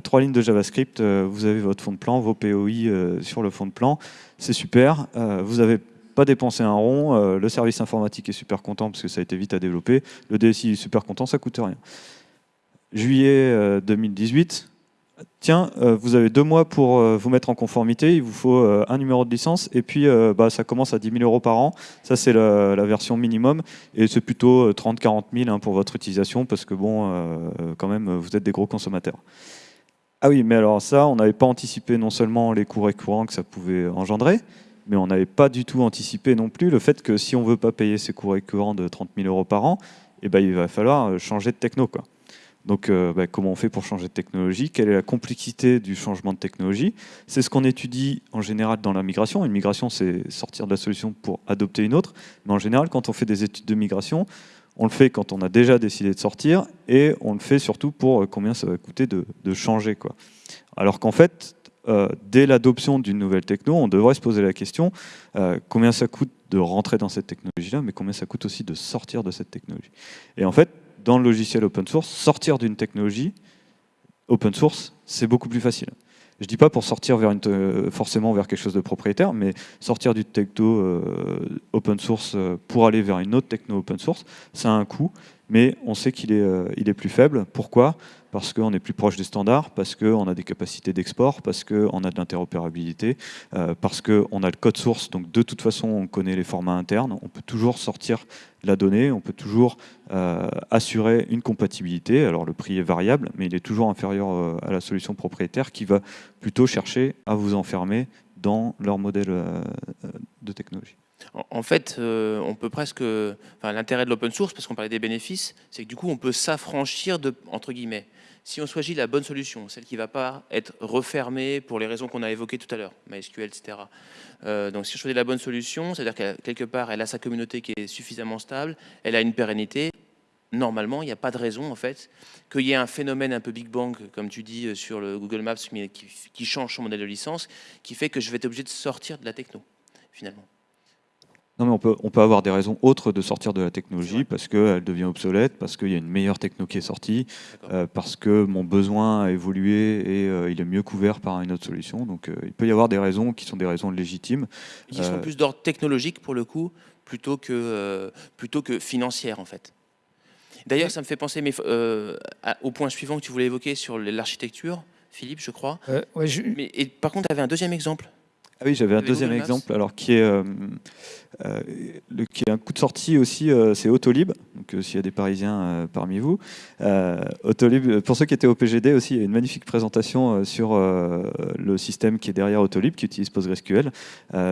trois lignes de JavaScript, vous avez votre fond de plan, vos POI sur le fond de plan, c'est super. vous n'avez pas dépensé un rond, le service informatique est super content parce que ça a été vite à développer, le DSI est super content, ça coûte rien. Juillet 2018, tiens, euh, vous avez deux mois pour euh, vous mettre en conformité, il vous faut euh, un numéro de licence, et puis bah, ça commence à 10 000 euros par an, ça c'est la, version minimum, et c'est plutôt 30-40 000 pour votre utilisation, parce que bon, quand même, vous êtes des gros consommateurs. Ah oui, mais alors ça, on n'avait pas anticipé non seulement les coûts récurrents que ça pouvait engendrer, mais on n'avait pas du tout anticipé non plus le fait que si on ne veut pas payer ces coûts récurrents de 30 000 euros par an, eh ben, il va falloir changer de techno. Quoi. Donc, euh, bah, comment on fait pour changer de technologie? Quelle est la complexité du changement de technologie? C'est ce qu'on étudie en général dans la migration. Une migration, c'est sortir de la solution pour adopter une autre. Mais en général, quand on fait des études de migration, on le fait quand on a déjà décidé de sortir et on le fait surtout pour euh, combien ça va coûter de, changer. Quoi. Alors qu'en fait, euh, dès l'adoption d'une nouvelle techno, on devrait se poser la question combien ça coûte de rentrer dans cette technologie-là, mais combien ça coûte aussi de sortir de cette technologie. Et en fait, dans le logiciel open source, sortir d'une technologie open source, c'est beaucoup plus facile. Je ne dis pas pour sortir euh, forcément vers quelque chose de propriétaire, mais sortir du techno euh, open source euh, pour aller vers une autre techno open source, ça a un coût, mais on sait qu'il est, est plus faible. Pourquoi? Parce qu'on est plus proche des standards, parce qu'on a des capacités d'export, parce qu'on a de l'interopérabilité, euh, parce qu'on a le code source, donc de toute façon on connaît les formats internes, on peut toujours sortir la donnée, on peut toujours euh, assurer une compatibilité, alors le prix est variable, mais il est toujours inférieur euh, à la solution propriétaire qui va plutôt chercher à vous enfermer dans leur modèle de technologie. En fait, on peut presque, enfin, l'intérêt de l'open source, parce qu'on parlait des bénéfices, c'est que du coup, on peut s'affranchir de, entre guillemets, si on choisit la bonne solution, celle qui ne va pas être refermée pour les raisons qu'on a évoquées tout à l'heure, MySQL, etc. Euh, donc si on choisit la bonne solution, c'est-à-dire qu'à quelque part, elle a sa communauté qui est suffisamment stable, elle a une pérennité, normalement, il n'y a pas de raison en fait qu'il y ait un phénomène un peu Big Bang, comme tu dis euh, sur le Google Maps, qui change son modèle de licence, qui fait que je vais être obligé de sortir de la techno, finalement. Non, mais on peut, on peut avoir des raisons autres de sortir de la technologie parce qu'elle devient obsolète, parce qu'il y a une meilleure techno qui est sortie, euh, parce que mon besoin a évolué et euh, il est mieux couvert par une autre solution. Donc euh, il peut y avoir des raisons qui sont des raisons légitimes. Qui sont plus d'ordre technologique pour le coup, plutôt que, plutôt que financière en fait. D'ailleurs, ça me fait penser mais, au point suivant que tu voulais évoquer sur l'architecture, Philippe, je crois. Ouais, mais, et, par contre, tu avais un deuxième exemple ah oui, j'avais un deuxième exemple, alors qui est, euh, euh, le, qui est un coup de sortie aussi, euh, c'est Autolib. Donc s'il y a des Parisiens parmi vous, Autolib. Pour ceux qui étaient au PGD aussi, il y a une magnifique présentation sur le système qui est derrière Autolib, qui utilise PostgreSQL.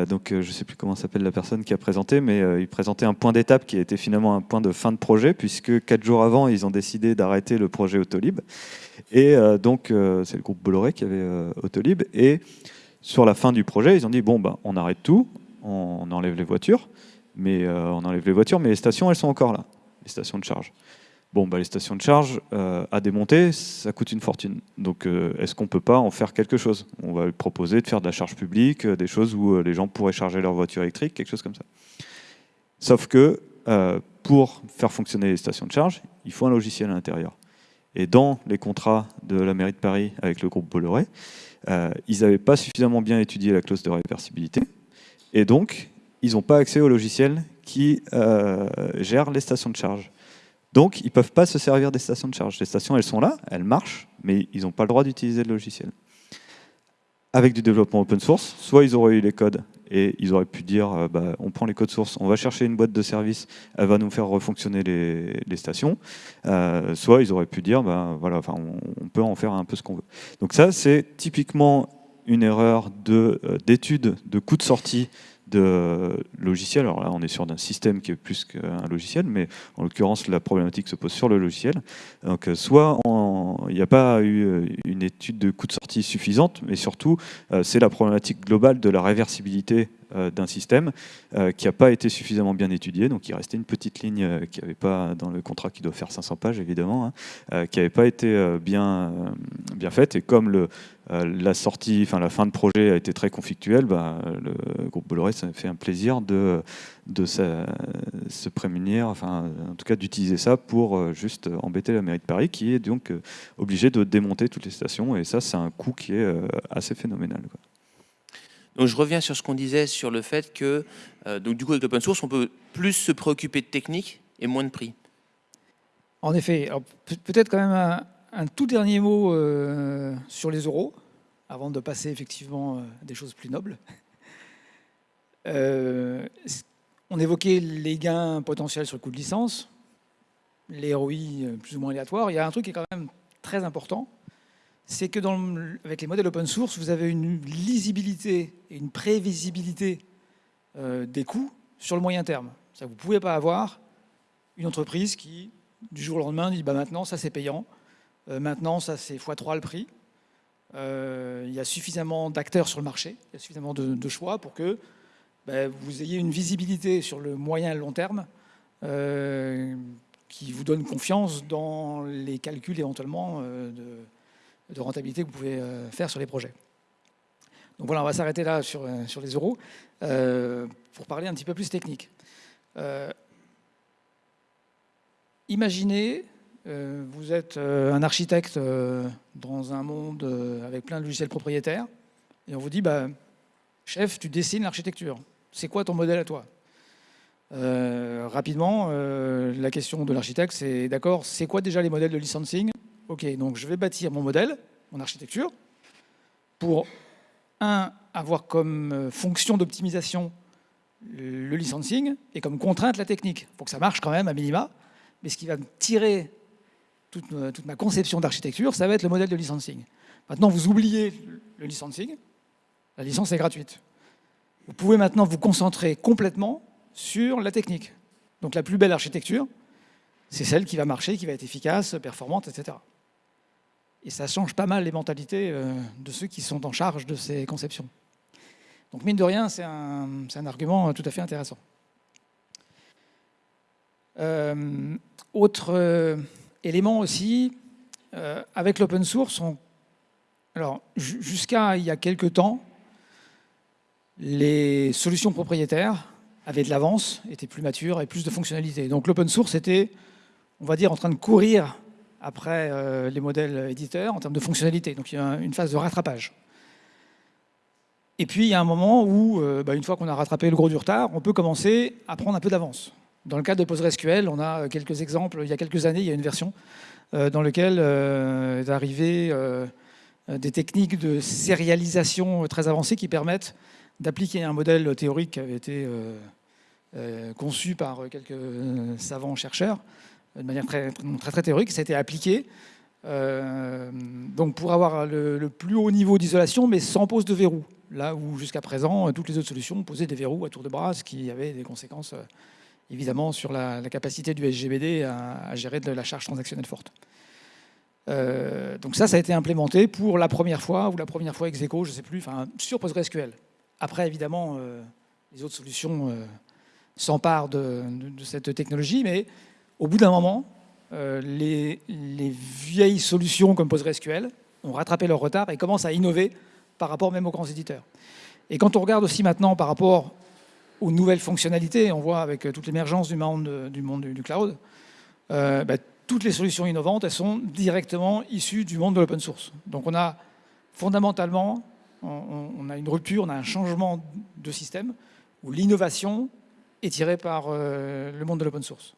donc je ne sais plus comment s'appelle la personne qui a présenté, mais il présentait un point d'étape qui était finalement un point de fin de projet, puisque quatre jours avant, ils ont décidé d'arrêter le projet Autolib. Et donc c'est le groupe Bolloré qui avait Autolib et sur la fin du projet, ils ont dit bon, bah, on arrête tout, on enlève les voitures, mais euh, on enlève les voitures, mais les stations, elles sont encore là, les stations de charge. Bon, bah, les stations de charge euh, à démonter, ça coûte une fortune. Donc, euh, est-ce qu'on peut pas en faire quelque chose? On va lui proposer de faire de la charge publique, des choses où les gens pourraient charger leur voiture électrique, quelque chose comme ça. Sauf que pour faire fonctionner les stations de charge, il faut un logiciel à l'intérieur. Et dans les contrats de la mairie de Paris avec le groupe Bolloré, ils n'avaient pas suffisamment bien étudié la clause de réversibilité, et donc ils n'ont pas accès au logiciel qui euh, gère les stations de charge. Donc ils ne peuvent pas se servir des stations de charge. Les stations, elles sont là, elles marchent, mais ils n'ont pas le droit d'utiliser le logiciel. Avec du développement open source, soit ils auraient eu les codes et ils auraient pu dire euh, bah, on prend les codes sources, on va chercher une boîte de service, elle va nous faire refonctionner les, stations. Euh, soit ils auraient pu dire bah, voilà, on, peut en faire un peu ce qu'on veut. Donc ça, c'est typiquement une erreur euh, d'étude de, de coût de sortie de logiciel. Alors là, on est sur d'un système qui est plus qu'un logiciel, mais en l'occurrence, la problématique se pose sur le logiciel. Donc, euh, soit il n'y a pas eu euh, une étude de coût de sortie suffisante, mais surtout, euh, c'est la problématique globale de la réversibilité d'un système qui n'a pas été suffisamment bien étudié. Donc, il restait une petite ligne qui n'avait pas, dans le contrat qui doit faire 500 pages, évidemment, hein, qui n'avait pas été bien, bien faite. Et comme le, la sortie, enfin la fin de projet a été très conflictuelle. Bah, le groupe Bolloré ça fait un plaisir de, de se prémunir, enfin en tout cas d'utiliser ça pour euh, juste embêter la mairie de Paris, qui est donc euh, obligée de démonter toutes les stations. Et ça, c'est un coût qui est assez phénoménal. Donc je reviens sur ce qu'on disait sur le fait que, donc du coup avec l'open source, on peut plus se préoccuper de technique et moins de prix. En effet, peut-être quand même un, un tout dernier mot euh, sur les euros, avant de passer effectivement euh, des choses plus nobles. Euh, on évoquait les gains potentiels sur le coût de licence, les ROI plus ou moins aléatoires. Il y a un truc qui est quand même très important, c'est que avec les modèles open source, vous avez une lisibilité et une prévisibilité des coûts sur le moyen terme. Vous ne pouvez pas avoir une entreprise qui, du jour au lendemain, dit bah, maintenant, ça c'est payant, euh, maintenant, ça c'est x3 le prix. Euh, il y a suffisamment d'acteurs sur le marché, il y a suffisamment de, choix pour que ben, vous ayez une visibilité sur le moyen et le long terme euh, qui vous donne confiance dans les calculs éventuellement de, rentabilité que vous pouvez faire sur les projets. Donc voilà, on va s'arrêter là sur, sur les euros pour parler un petit peu plus technique. imaginez euh, vous êtes euh, un architecte euh, dans un monde avec plein de logiciels propriétaires, et on vous dit, bah, chef, tu dessines l'architecture. C'est quoi ton modèle à toi? Rapidement, la question de l'architecte, c'est d'accord, c'est quoi déjà les modèles de licensing? Ok, donc je vais bâtir mon modèle, mon architecture, pour, un, avoir comme fonction d'optimisation le licensing et comme contrainte la technique. Faut que ça marche quand même à minima, mais ce qui va me tirer toute, ma conception d'architecture, ça va être le modèle de licensing. Maintenant, vous oubliez le licensing, la licence est gratuite. Vous pouvez maintenant vous concentrer complètement sur la technique. Donc la plus belle architecture, c'est celle qui va marcher, qui va être efficace, performante, etc. Et ça change pas mal les mentalités euh, de ceux qui sont en charge de ces conceptions. Donc mine de rien, c'est un, argument tout à fait intéressant. Euh, autre élément aussi, euh, avec l'open source, alors jusqu'à il y a quelques temps, les solutions propriétaires avait de l'avance, était plus mature et plus de fonctionnalités. Donc l'open source était, on va dire, en train de courir après euh, les modèles éditeurs en termes de fonctionnalités. Donc il y a une phase de rattrapage. Et puis il y a un moment où, euh, bah, une fois qu'on a rattrapé le gros du retard, on peut commencer à prendre un peu d'avance. Dans le cas de PostgreSQL, on a quelques exemples. Il y a quelques années, il y a une version euh, dans laquelle est arrivé des techniques de sérialisation très avancées qui permettent d'appliquer un modèle théorique qui avait été conçu par quelques savants chercheurs de manière très, très, théorique, ça a été appliqué euh, donc pour avoir le, plus haut niveau d'isolation, mais sans pose de verrou. Là où jusqu'à présent, toutes les autres solutions posaient des verrous à tour de bras, ce qui avait des conséquences euh, évidemment sur la, capacité du SGBD à, gérer de la charge transactionnelle forte. Euh, donc ça, ça a été implémenté pour la première fois, ou la première fois ex je ne sais plus, enfin, sur PostgreSQL. Après, évidemment, les autres solutions s'emparent de, cette technologie, mais au bout d'un moment, euh, les, vieilles solutions comme PostgreSQL ont rattrapé leur retard et commencent à innover par rapport même aux grands éditeurs. Et quand on regarde aussi maintenant par rapport aux nouvelles fonctionnalités, on voit avec toute l'émergence du monde du, monde du cloud, euh, bah, toutes les solutions innovantes, elles sont directement issues du monde de l'open source. Donc on a fondamentalement, on, a une rupture, on a un changement de système où l'innovation est tirée par euh, le monde de l'open source.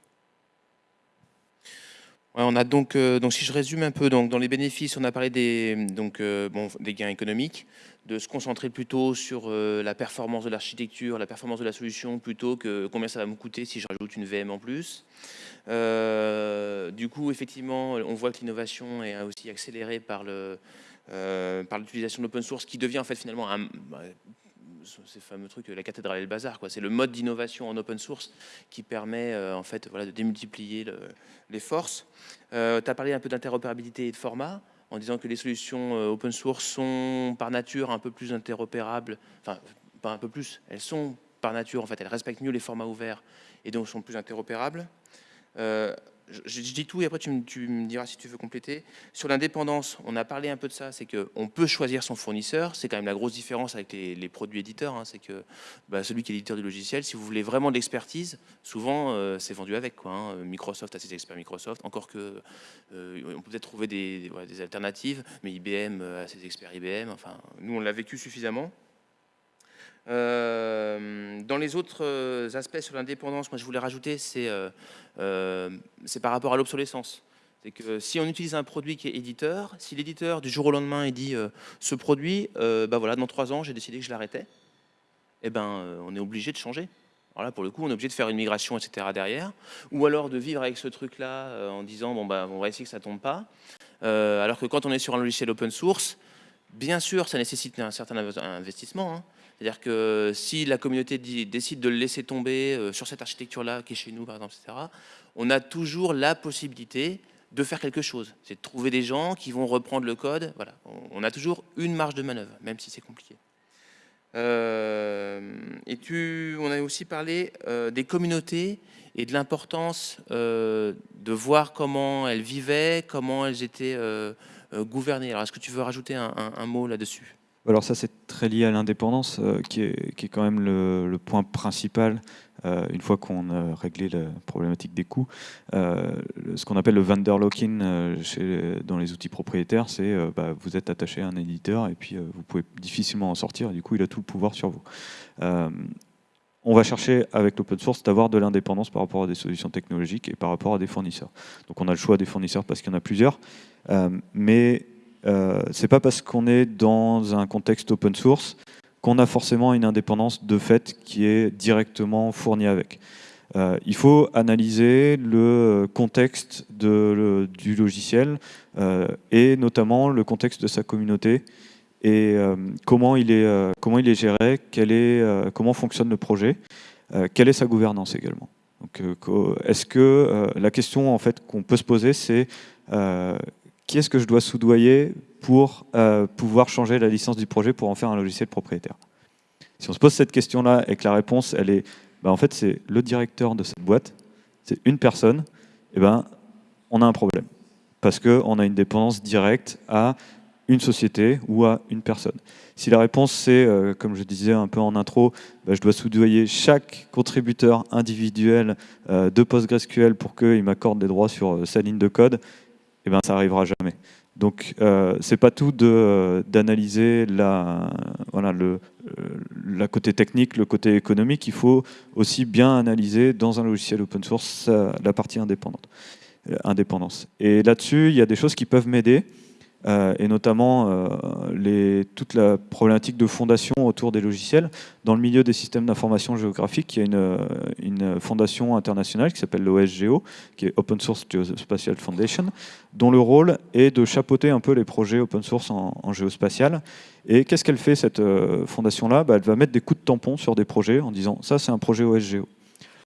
On a donc, euh, donc, si je résume un peu, donc, dans les bénéfices, on a parlé des, donc, euh, bon, des gains économiques, de se concentrer plutôt sur euh, la performance de l'architecture, la performance de la solution, plutôt que combien ça va me coûter si je rajoute une VM en plus. du coup, effectivement, on voit que l'innovation est aussi accélérée par l'utilisation de l'open source, qui devient en fait finalement un, bah, ces fameux trucs, la cathédrale et le bazar. C'est le mode d'innovation en open source qui permet euh, en fait, voilà, de démultiplier les forces. Euh, tu as parlé un peu d'interopérabilité et de format en disant que les solutions euh, open source sont par nature un peu plus interopérables, enfin pas un peu plus, elles sont par nature, en fait, elles respectent mieux les formats ouverts et donc sont plus interopérables je, dis tout et après tu me, diras si tu veux compléter. Sur l'indépendance, on a parlé un peu de ça, c'est qu'on peut choisir son fournisseur, c'est quand même la grosse différence avec les, produits éditeurs, hein. c'est que bah, celui qui est éditeur du logiciel, si vous voulez vraiment de l'expertise, souvent euh, c'est vendu avec. Hein. Microsoft a ses experts Microsoft, encore que euh, on peut peut-être trouver des, des, alternatives, mais IBM a ses experts IBM, enfin nous on l'a vécu suffisamment. Euh, dans les autres euh, aspects sur l'indépendance, moi je voulais rajouter, c'est euh, par rapport à l'obsolescence. C'est que si on utilise un produit qui est éditeur, si l'éditeur du jour au lendemain il dit ce produit, bah voilà, dans trois ans j'ai décidé que je l'arrêtais, eh ben on est obligé de changer. Alors pour le coup, on est obligé de faire une migration, etc. derrière, ou alors de vivre avec ce truc-là en disant bon bah on va essayer que ça tombe pas. alors que quand on est sur un logiciel open source, bien sûr, ça nécessite un certain investissement. Hein. C'est-à-dire que si la communauté décide de le laisser tomber euh, sur cette architecture-là, qui est chez nous, par exemple, etc., on a toujours la possibilité de faire quelque chose. C'est de trouver des gens qui vont reprendre le code. Voilà. On a toujours une marge de manœuvre, même si c'est compliqué. Euh, et tu, on a aussi parlé euh, des communautés et de l'importance de voir comment elles vivaient, comment elles étaient gouvernées. Alors, est-ce que tu veux rajouter un mot là-dessus? Alors ça, c'est très lié à l'indépendance, euh, qui, est, quand même le, point principal, euh, une fois qu'on a réglé la problématique des coûts. Euh, ce qu'on appelle le vendor lock-in dans les outils propriétaires, c'est bah, vous êtes attaché à un éditeur et puis vous pouvez difficilement en sortir, et du coup, il a tout le pouvoir sur vous. on va chercher, avec l'open source, d'avoir de l'indépendance par rapport à des solutions technologiques et par rapport à des fournisseurs. Donc on a le choix des fournisseurs parce qu'il y en a plusieurs, mais euh, c'est pas parce qu'on est dans un contexte open source qu'on a forcément une indépendance de fait qui est directement fournie avec. Euh, il faut analyser le contexte du logiciel euh, et notamment le contexte de sa communauté et comment, il est, comment il est géré, est, comment fonctionne le projet, quelle est sa gouvernance également. Est-ce que la question en fait qu'on peut se poser, c'est qui est-ce que je dois soudoyer pour euh, pouvoir changer la licence du projet pour en faire un logiciel propriétaire? Si on se pose cette question-là et que la réponse, elle est, bah, en fait, c'est le directeur de cette boîte, c'est une personne, et eh ben, on a un problème. Parce qu'on a une dépendance directe à une société ou à une personne Si la réponse c'est, euh, comme je disais un peu en intro, bah, je dois soudoyer chaque contributeur individuel euh, de PostgreSQL pour qu'il m'accorde des droits sur sa ligne de code, eh ben, ça n'arrivera jamais. Donc euh, c'est pas tout d'analyser la, le la côté technique, le côté économique, il faut aussi bien analyser dans un logiciel open source la partie indépendante, indépendance. Et là-dessus, il y a des choses qui peuvent m'aider. Euh, et notamment euh, toute la problématique de fondation autour des logiciels. Dans le milieu des systèmes d'information géographique, il y a une, euh, fondation internationale qui s'appelle l'OSGO, qui est Open Source Geospatial Foundation, dont le rôle est de chapeauter un peu les projets open source en, géospatial. Et qu'est-ce qu'elle fait, cette fondation-là? Bah, Elle va mettre des coups de tampon sur des projets en disant « ça, c'est un projet OSGO ».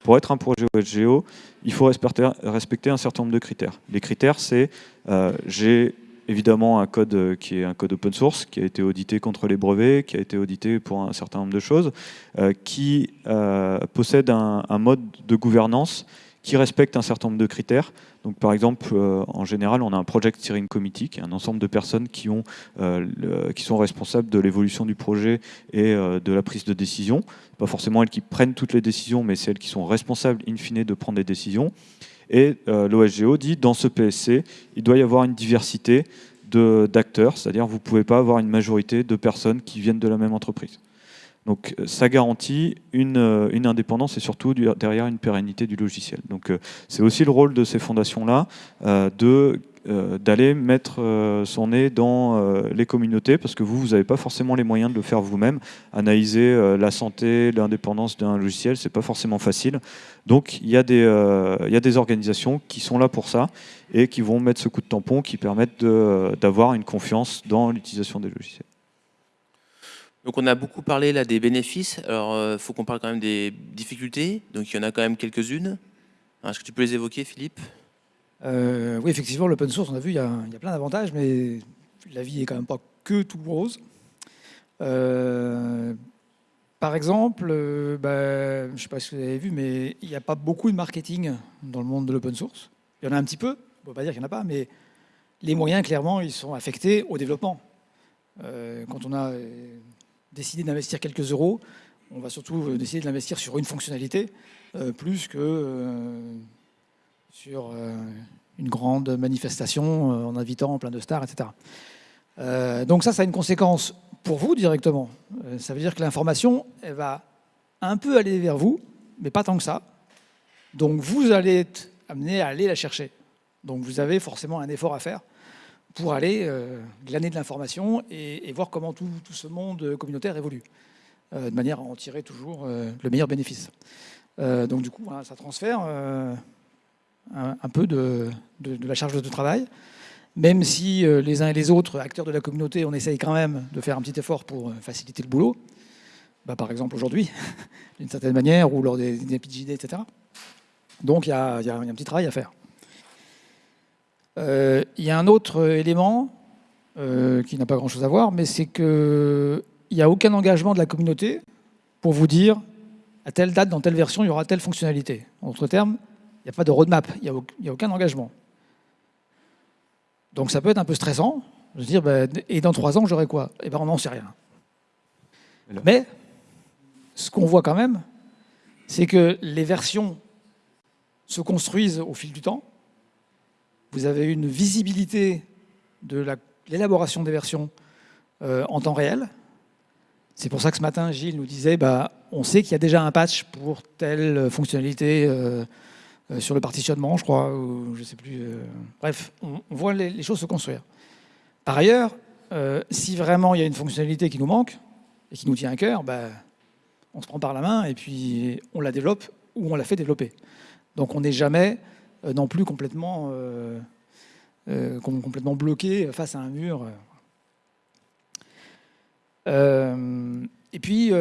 Pour être un projet OSGO, il faut respecter un certain nombre de critères. Les critères, c'est j'ai évidemment un code euh, qui est un code open source, qui a été audité contre les brevets, qui a été audité pour un certain nombre de choses, euh, qui euh, possède un, mode de gouvernance qui respecte un certain nombre de critères. Donc, par exemple, en général, on a un Project Steering Committee, qui est un ensemble de personnes qui, ont, qui sont responsables de l'évolution du projet et de la prise de décision. Pas forcément elles qui prennent toutes les décisions, mais c'est elles qui sont responsables, in fine, de prendre des décisions. Et euh, l'OSGO dit, dans ce PSC, il doit y avoir une diversité d'acteurs, c'est-à-dire vous ne pouvez pas avoir une majorité de personnes qui viennent de la même entreprise. Donc euh, ça garantit une, euh, une, indépendance et surtout derrière une pérennité du logiciel. Donc c'est aussi le rôle de ces fondations-là de d'aller mettre euh, son nez dans euh, les communautés, parce que vous, vous n'avez pas forcément les moyens de le faire vous-même. Analyser la santé, l'indépendance d'un logiciel, c'est pas forcément facile. Donc il y, a des, il y a des organisations qui sont là pour ça et qui vont mettre ce coup de tampon qui permettent d'avoir une confiance dans l'utilisation des logiciels. Donc on a beaucoup parlé là des bénéfices, alors il faut qu'on parle quand même des difficultés, donc il y en a quand même quelques-unes. Est-ce que tu peux les évoquer Philippe? Euh, oui, effectivement, l'open source, on a vu, il y a, plein d'avantages, mais la vie est quand même pas que tout rose. Euh, par exemple, euh, bah, je ne sais pas si vous avez vu, mais il n'y a pas beaucoup de marketing dans le monde de l'open source. Il y en a un petit peu, on ne peut pas dire qu'il n'y en a pas, mais les moyens, clairement, ils sont affectés au développement. quand on a décidé d'investir quelques euros, on va surtout décider de l'investir sur une fonctionnalité, plus que sur euh, une grande manifestation euh, en invitant plein de stars, etc. Euh, donc ça, ça a une conséquence pour vous directement. ça veut dire que l'information, elle va un peu aller vers vous, mais pas tant que ça. Donc vous allez être amené à aller la chercher. Donc vous avez forcément un effort à faire pour aller glaner de l'information et, voir comment tout, ce monde communautaire évolue, de manière à en tirer toujours le meilleur bénéfice. donc du coup, ça transfère un, peu de, la charge de travail, même si euh, les uns et les autres acteurs de la communauté, on essaye quand même de faire un petit effort pour euh, faciliter le boulot, bah, par exemple aujourd'hui, d'une certaine manière, ou lors des, des etc. Donc il y, a, un petit travail à faire. Euh, il y a un autre élément qui n'a pas grand-chose à voir, mais c'est qu'il n'y a aucun engagement de la communauté pour vous dire à telle date, dans telle version, il y aura telle fonctionnalité. En d'autres termes, n'y a pas de roadmap, il n'y a, aucun engagement. Donc ça peut être un peu stressant, de se dire, ben, et dans trois ans, j'aurai quoi? Eh bien, on n'en sait rien. Mais, ce qu'on voit quand même, c'est que les versions se construisent au fil du temps. Vous avez une visibilité de l'élaboration des versions euh, en temps réel. C'est pour ça que ce matin, Gilles nous disait, bah, on sait qu'il y a déjà un patch pour telle fonctionnalité euh, sur le partitionnement, je crois, ou je sais plus. Euh, bref, on, voit les, choses se construire. Par ailleurs, euh, si vraiment il y a une fonctionnalité qui nous manque et qui nous tient à cœur, bah, on se prend par la main et puis on la développe ou on la fait développer. Donc on n'est jamais non plus complètement, complètement bloqué face à un mur. et puis,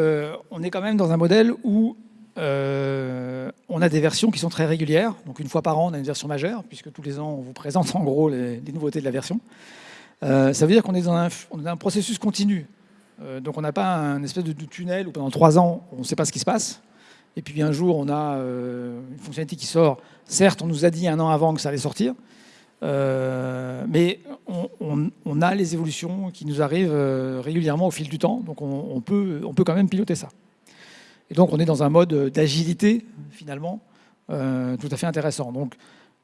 on est quand même dans un modèle où euh, on a des versions qui sont très régulières. Donc une fois par an, on a une version majeure, puisque tous les ans, on vous présente en gros les, nouveautés de la version. Euh, ça veut dire qu'on est dans un, processus continu. Euh, donc on n'a pas un espèce de, tunnel où pendant trois ans, on ne sait pas ce qui se passe. Et puis un jour, on a une fonctionnalité qui sort. Certes, on nous a dit un an avant que ça allait sortir. mais on, a les évolutions qui nous arrivent régulièrement au fil du temps, donc on peut quand même piloter ça. Et donc on est dans un mode d'agilité, finalement, tout à fait intéressant. Donc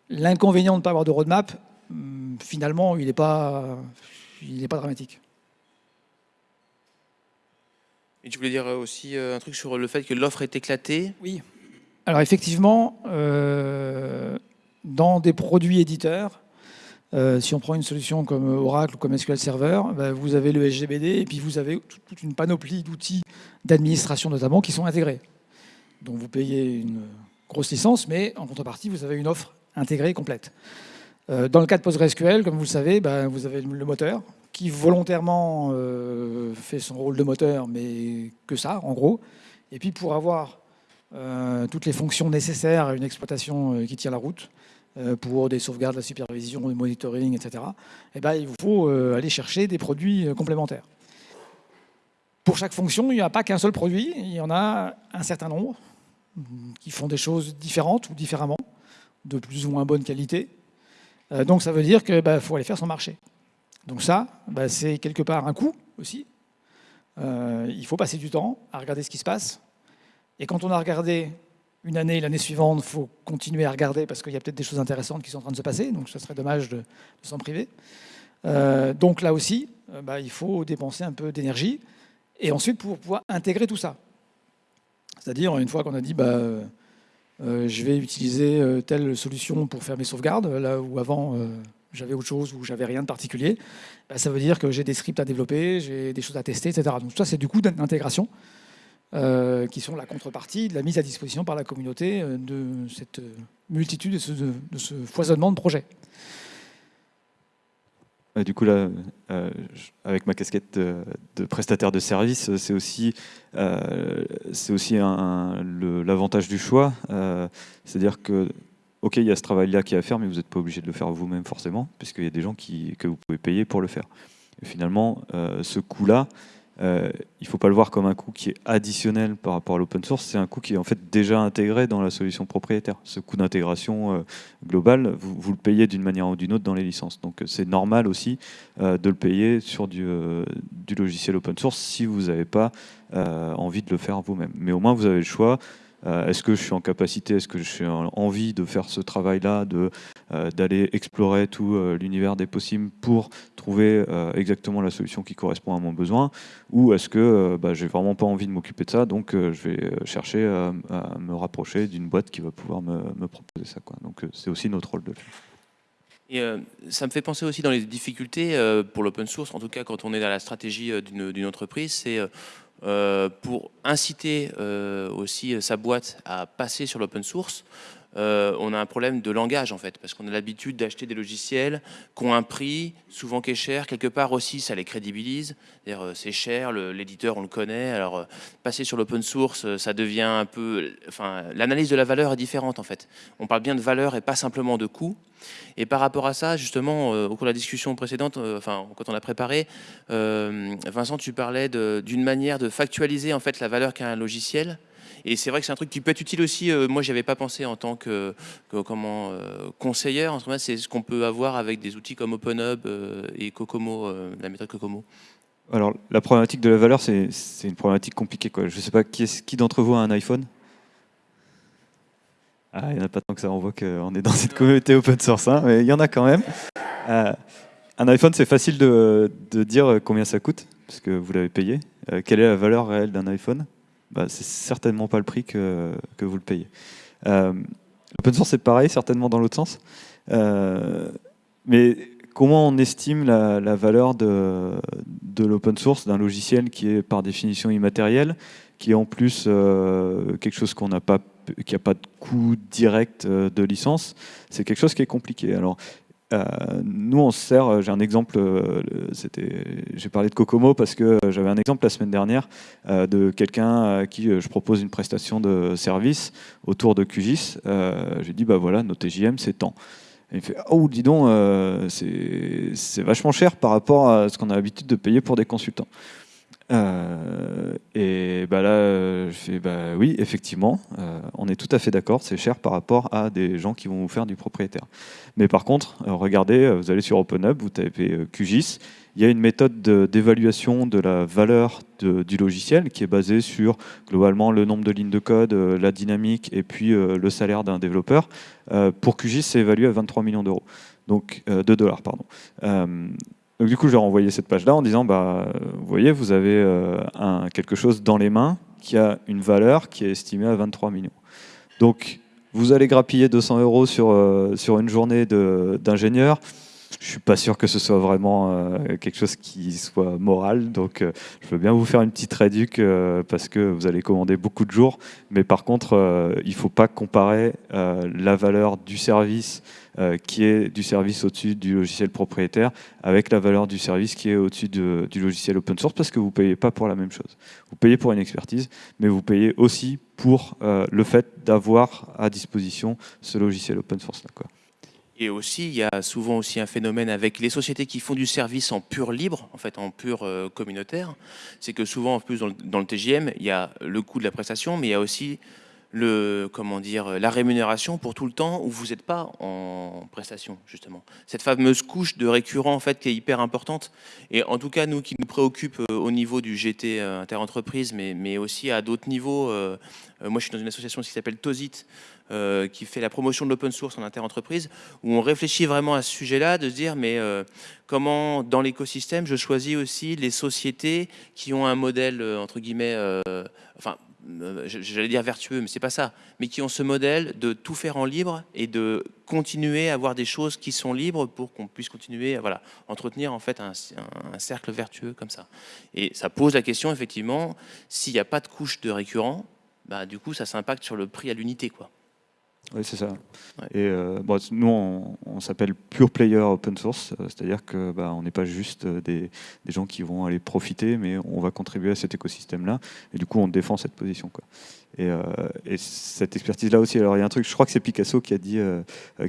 l'inconvénient de ne pas avoir de roadmap, hum, finalement, il n'est pas, il pas dramatique. Et tu voulais dire aussi un truc sur le fait que l'offre est éclatée? Oui. Alors effectivement, euh, dans des produits éditeurs, euh, si on prend une solution comme Oracle ou comme SQL Server, bah, vous avez le SGBD et puis vous avez toute une panoplie d'outils d'administration notamment qui sont intégrés. Donc vous payez une grosse licence, mais en contrepartie, vous avez une offre intégrée complète. Euh, dans le cas de PostgreSQL, comme vous le savez, bah, vous avez le moteur qui volontairement fait son rôle de moteur, mais que ça, en gros. Et puis pour avoir euh, toutes les fonctions nécessaires à une exploitation euh, qui tient la route euh, pour des sauvegardes, la supervision, le monitoring, etc., eh ben, il vous faut aller chercher des produits complémentaires. Pour chaque fonction, il n'y a pas qu'un seul produit, il y en a un certain nombre qui font des choses différentes ou différemment, de plus ou moins bonne qualité. donc ça veut dire qu'il bah, faut aller faire son marché. Donc ça, bah, c'est quelque part un coût aussi. il faut passer du temps à regarder ce qui se passe, et quand on a regardé une année, l'année suivante, il faut continuer à regarder parce qu'il y a peut-être des choses intéressantes qui sont en train de se passer, donc ce serait dommage de, s'en priver. Euh, donc là aussi, euh, bah, il faut dépenser un peu d'énergie et ensuite pour pouvoir intégrer tout ça. C'est-à-dire, une fois qu'on a dit bah, euh, je vais utiliser telle solution pour faire mes sauvegardes, là où avant j'avais autre chose ou j'avais rien de particulier, bah, ça veut dire que j'ai des scripts à développer, j'ai des choses à tester, etc. Donc ça, c'est du coup d'intégration. Euh, qui sont la contrepartie de la mise à disposition par la communauté euh, de cette multitude, de ce, foisonnement de projets. Du coup, là, euh, avec ma casquette de, prestataire de service, c'est aussi, c'est aussi l'avantage du choix. C'est-à-dire que, OK, il y a ce travail-là qui est à faire, mais vous n'êtes pas obligé de le faire vous-même forcément, puisqu'il y a des gens que vous pouvez payer pour le faire. Et finalement, ce coût-là, euh, il ne faut pas le voir comme un coût qui est additionnel par rapport à l'open source, c'est un coût qui est en fait déjà intégré dans la solution propriétaire. Ce coût d'intégration euh, global, vous, le payez d'une manière ou d'une autre dans les licences. Donc euh, c'est normal aussi de le payer sur du, logiciel open source si vous n'avez pas envie de le faire vous-même. Mais au moins vous avez le choix euh, est-ce que je suis en capacité, est-ce que j'ai envie de faire ce travail-là, euh, d'aller explorer tout euh, l'univers des possibles pour trouver exactement la solution qui correspond à mon besoin? Ou est-ce que bah, j'ai vraiment pas envie de m'occuper de ça, donc je vais chercher à, me rapprocher d'une boîte qui va pouvoir me, proposer ça. Donc c'est aussi notre rôle de le et ça me fait penser aussi dans les difficultés pour l'open source, en tout cas quand on est dans la stratégie d'une entreprise, c'est pour inciter euh, aussi sa boîte à passer sur l'open source, euh, on a un problème de langage en fait, parce qu'on a l'habitude d'acheter des logiciels qui ont un prix, souvent qui est cher, quelque part aussi ça les crédibilise, c'est cher, l'éditeur on le connaît, alors passer sur l'open source ça devient un peu, enfin l'analyse de la valeur est différente en fait, on parle bien de valeur et pas simplement de coût, et par rapport à ça, justement, au cours de la discussion précédente, enfin, quand on a préparé, Vincent, tu parlais d'une manière de factualiser en fait la valeur qu'a un logiciel. Et c'est vrai que c'est un truc qui peut être utile aussi. Euh, moi, j'avais pas pensé en tant que, comment euh, conseillère. En c'est ce qu'on peut avoir avec des outils comme OpenHub euh, et Kokomo, la méthode Kokomo. Alors, la problématique de la valeur, c'est une problématique compliquée. Je ne sais pas qui, qui d'entre vous a un iPhone? Ah, il n'y en a pas tant que ça, on voit qu'on est dans cette communauté open source, hein, mais il y en a quand même. un iPhone, c'est facile de, de, dire combien ça coûte, parce que vous l'avez payé. quelle est la valeur réelle d'un iPhone? Bah, c'est certainement pas le prix que, que vous le payez. Euh, L'open source, c'est pareil, certainement dans l'autre sens. Euh, mais comment on estime la, valeur de, de l'open source, d'un logiciel qui est par définition immatériel, qui est en plus euh, quelque chose qu'on n'a pas qui n'a pas de coût direct de licence, c'est quelque chose qui est compliqué. Alors, nous, on se sert, euh, j'ai un exemple, euh, j'ai parlé de Kokomo parce que j'avais un exemple la semaine dernière de quelqu'un à qui je propose une prestation de service autour de QGIS. J'ai dit, bah voilà, nos TJM, c'est tant. Et il fait, oh, dis donc, c'est vachement cher par rapport à ce qu'on a l'habitude de payer pour des consultants. Euh, et bah là, je fais bah oui, effectivement, on est tout à fait d'accord, c'est cher par rapport à des gens qui vont vous faire du propriétaire. Mais par contre, regardez, vous allez sur OpenHub, vous tapez QGIS, il y a une méthode d'évaluation de, la valeur du logiciel qui est basée sur globalement le nombre de lignes de code, euh, la dynamique et puis euh, le salaire d'un développeur. Euh, pour QGIS, c'est évalué à 23 millions d'euros, donc de dollars, pardon. Donc du coup, j'ai renvoyé cette page-là en disant, bah, vous voyez, vous avez un, quelque chose dans les mains qui a une valeur qui est estimée à 23 millions. Donc, vous allez grappiller 200 euros sur, sur une journée d'ingénieur je suis pas sûr que ce soit vraiment euh, quelque chose qui soit moral. Donc, euh, je veux bien vous faire une petite réduc euh, parce que vous allez commander beaucoup de jours. Mais par contre, il faut pas comparer la valeur du service qui est du service au-dessus du logiciel propriétaire avec la valeur du service qui est au-dessus du logiciel open source parce que vous payez pas pour la même chose. Vous payez pour une expertise, mais vous payez aussi pour le fait d'avoir à disposition ce logiciel open source. Là, et aussi, il y a souvent aussi un phénomène avec les sociétés qui font du service en pur libre, en fait en pur euh, communautaire. C'est que souvent, en plus, dans le, TGM, il y a le coût de la prestation, mais il y a aussi le, comment dire, la rémunération pour tout le temps où vous n'êtes pas en prestation, justement. Cette fameuse couche de récurrent, en fait, qui est hyper importante. Et en tout cas, nous, qui nous préoccupe euh, au niveau du GT euh, interentreprise, mais, mais aussi à d'autres niveaux. Moi, je suis dans une association qui s'appelle TOSIT, qui fait la promotion de l'open source en interentreprise, où on réfléchit vraiment à ce sujet-là, de se dire, mais comment, dans l'écosystème, je choisis aussi les sociétés qui ont un modèle, entre guillemets, enfin, euh, j'allais dire vertueux, mais c'est pas ça, mais qui ont ce modèle de tout faire en libre et de continuer à avoir des choses qui sont libres pour qu'on puisse continuer à voilà, entretenir en fait un, cercle vertueux comme ça. Et ça pose la question effectivement, s'il n'y a pas de couche de récurrent, bah, du coup ça s'impacte sur le prix à l'unité. quoi. Oui, c'est ça. Et euh, nous, on, s'appelle pure player open source, euh, c'est-à-dire que bah, on n'est pas juste euh, des, gens qui vont aller profiter, mais on va contribuer à cet écosystème-là. Et du coup, on défend cette position. Quoi. Et, cette expertise-là aussi. Alors, il y a un truc, je crois que c'est Picasso qui a dit,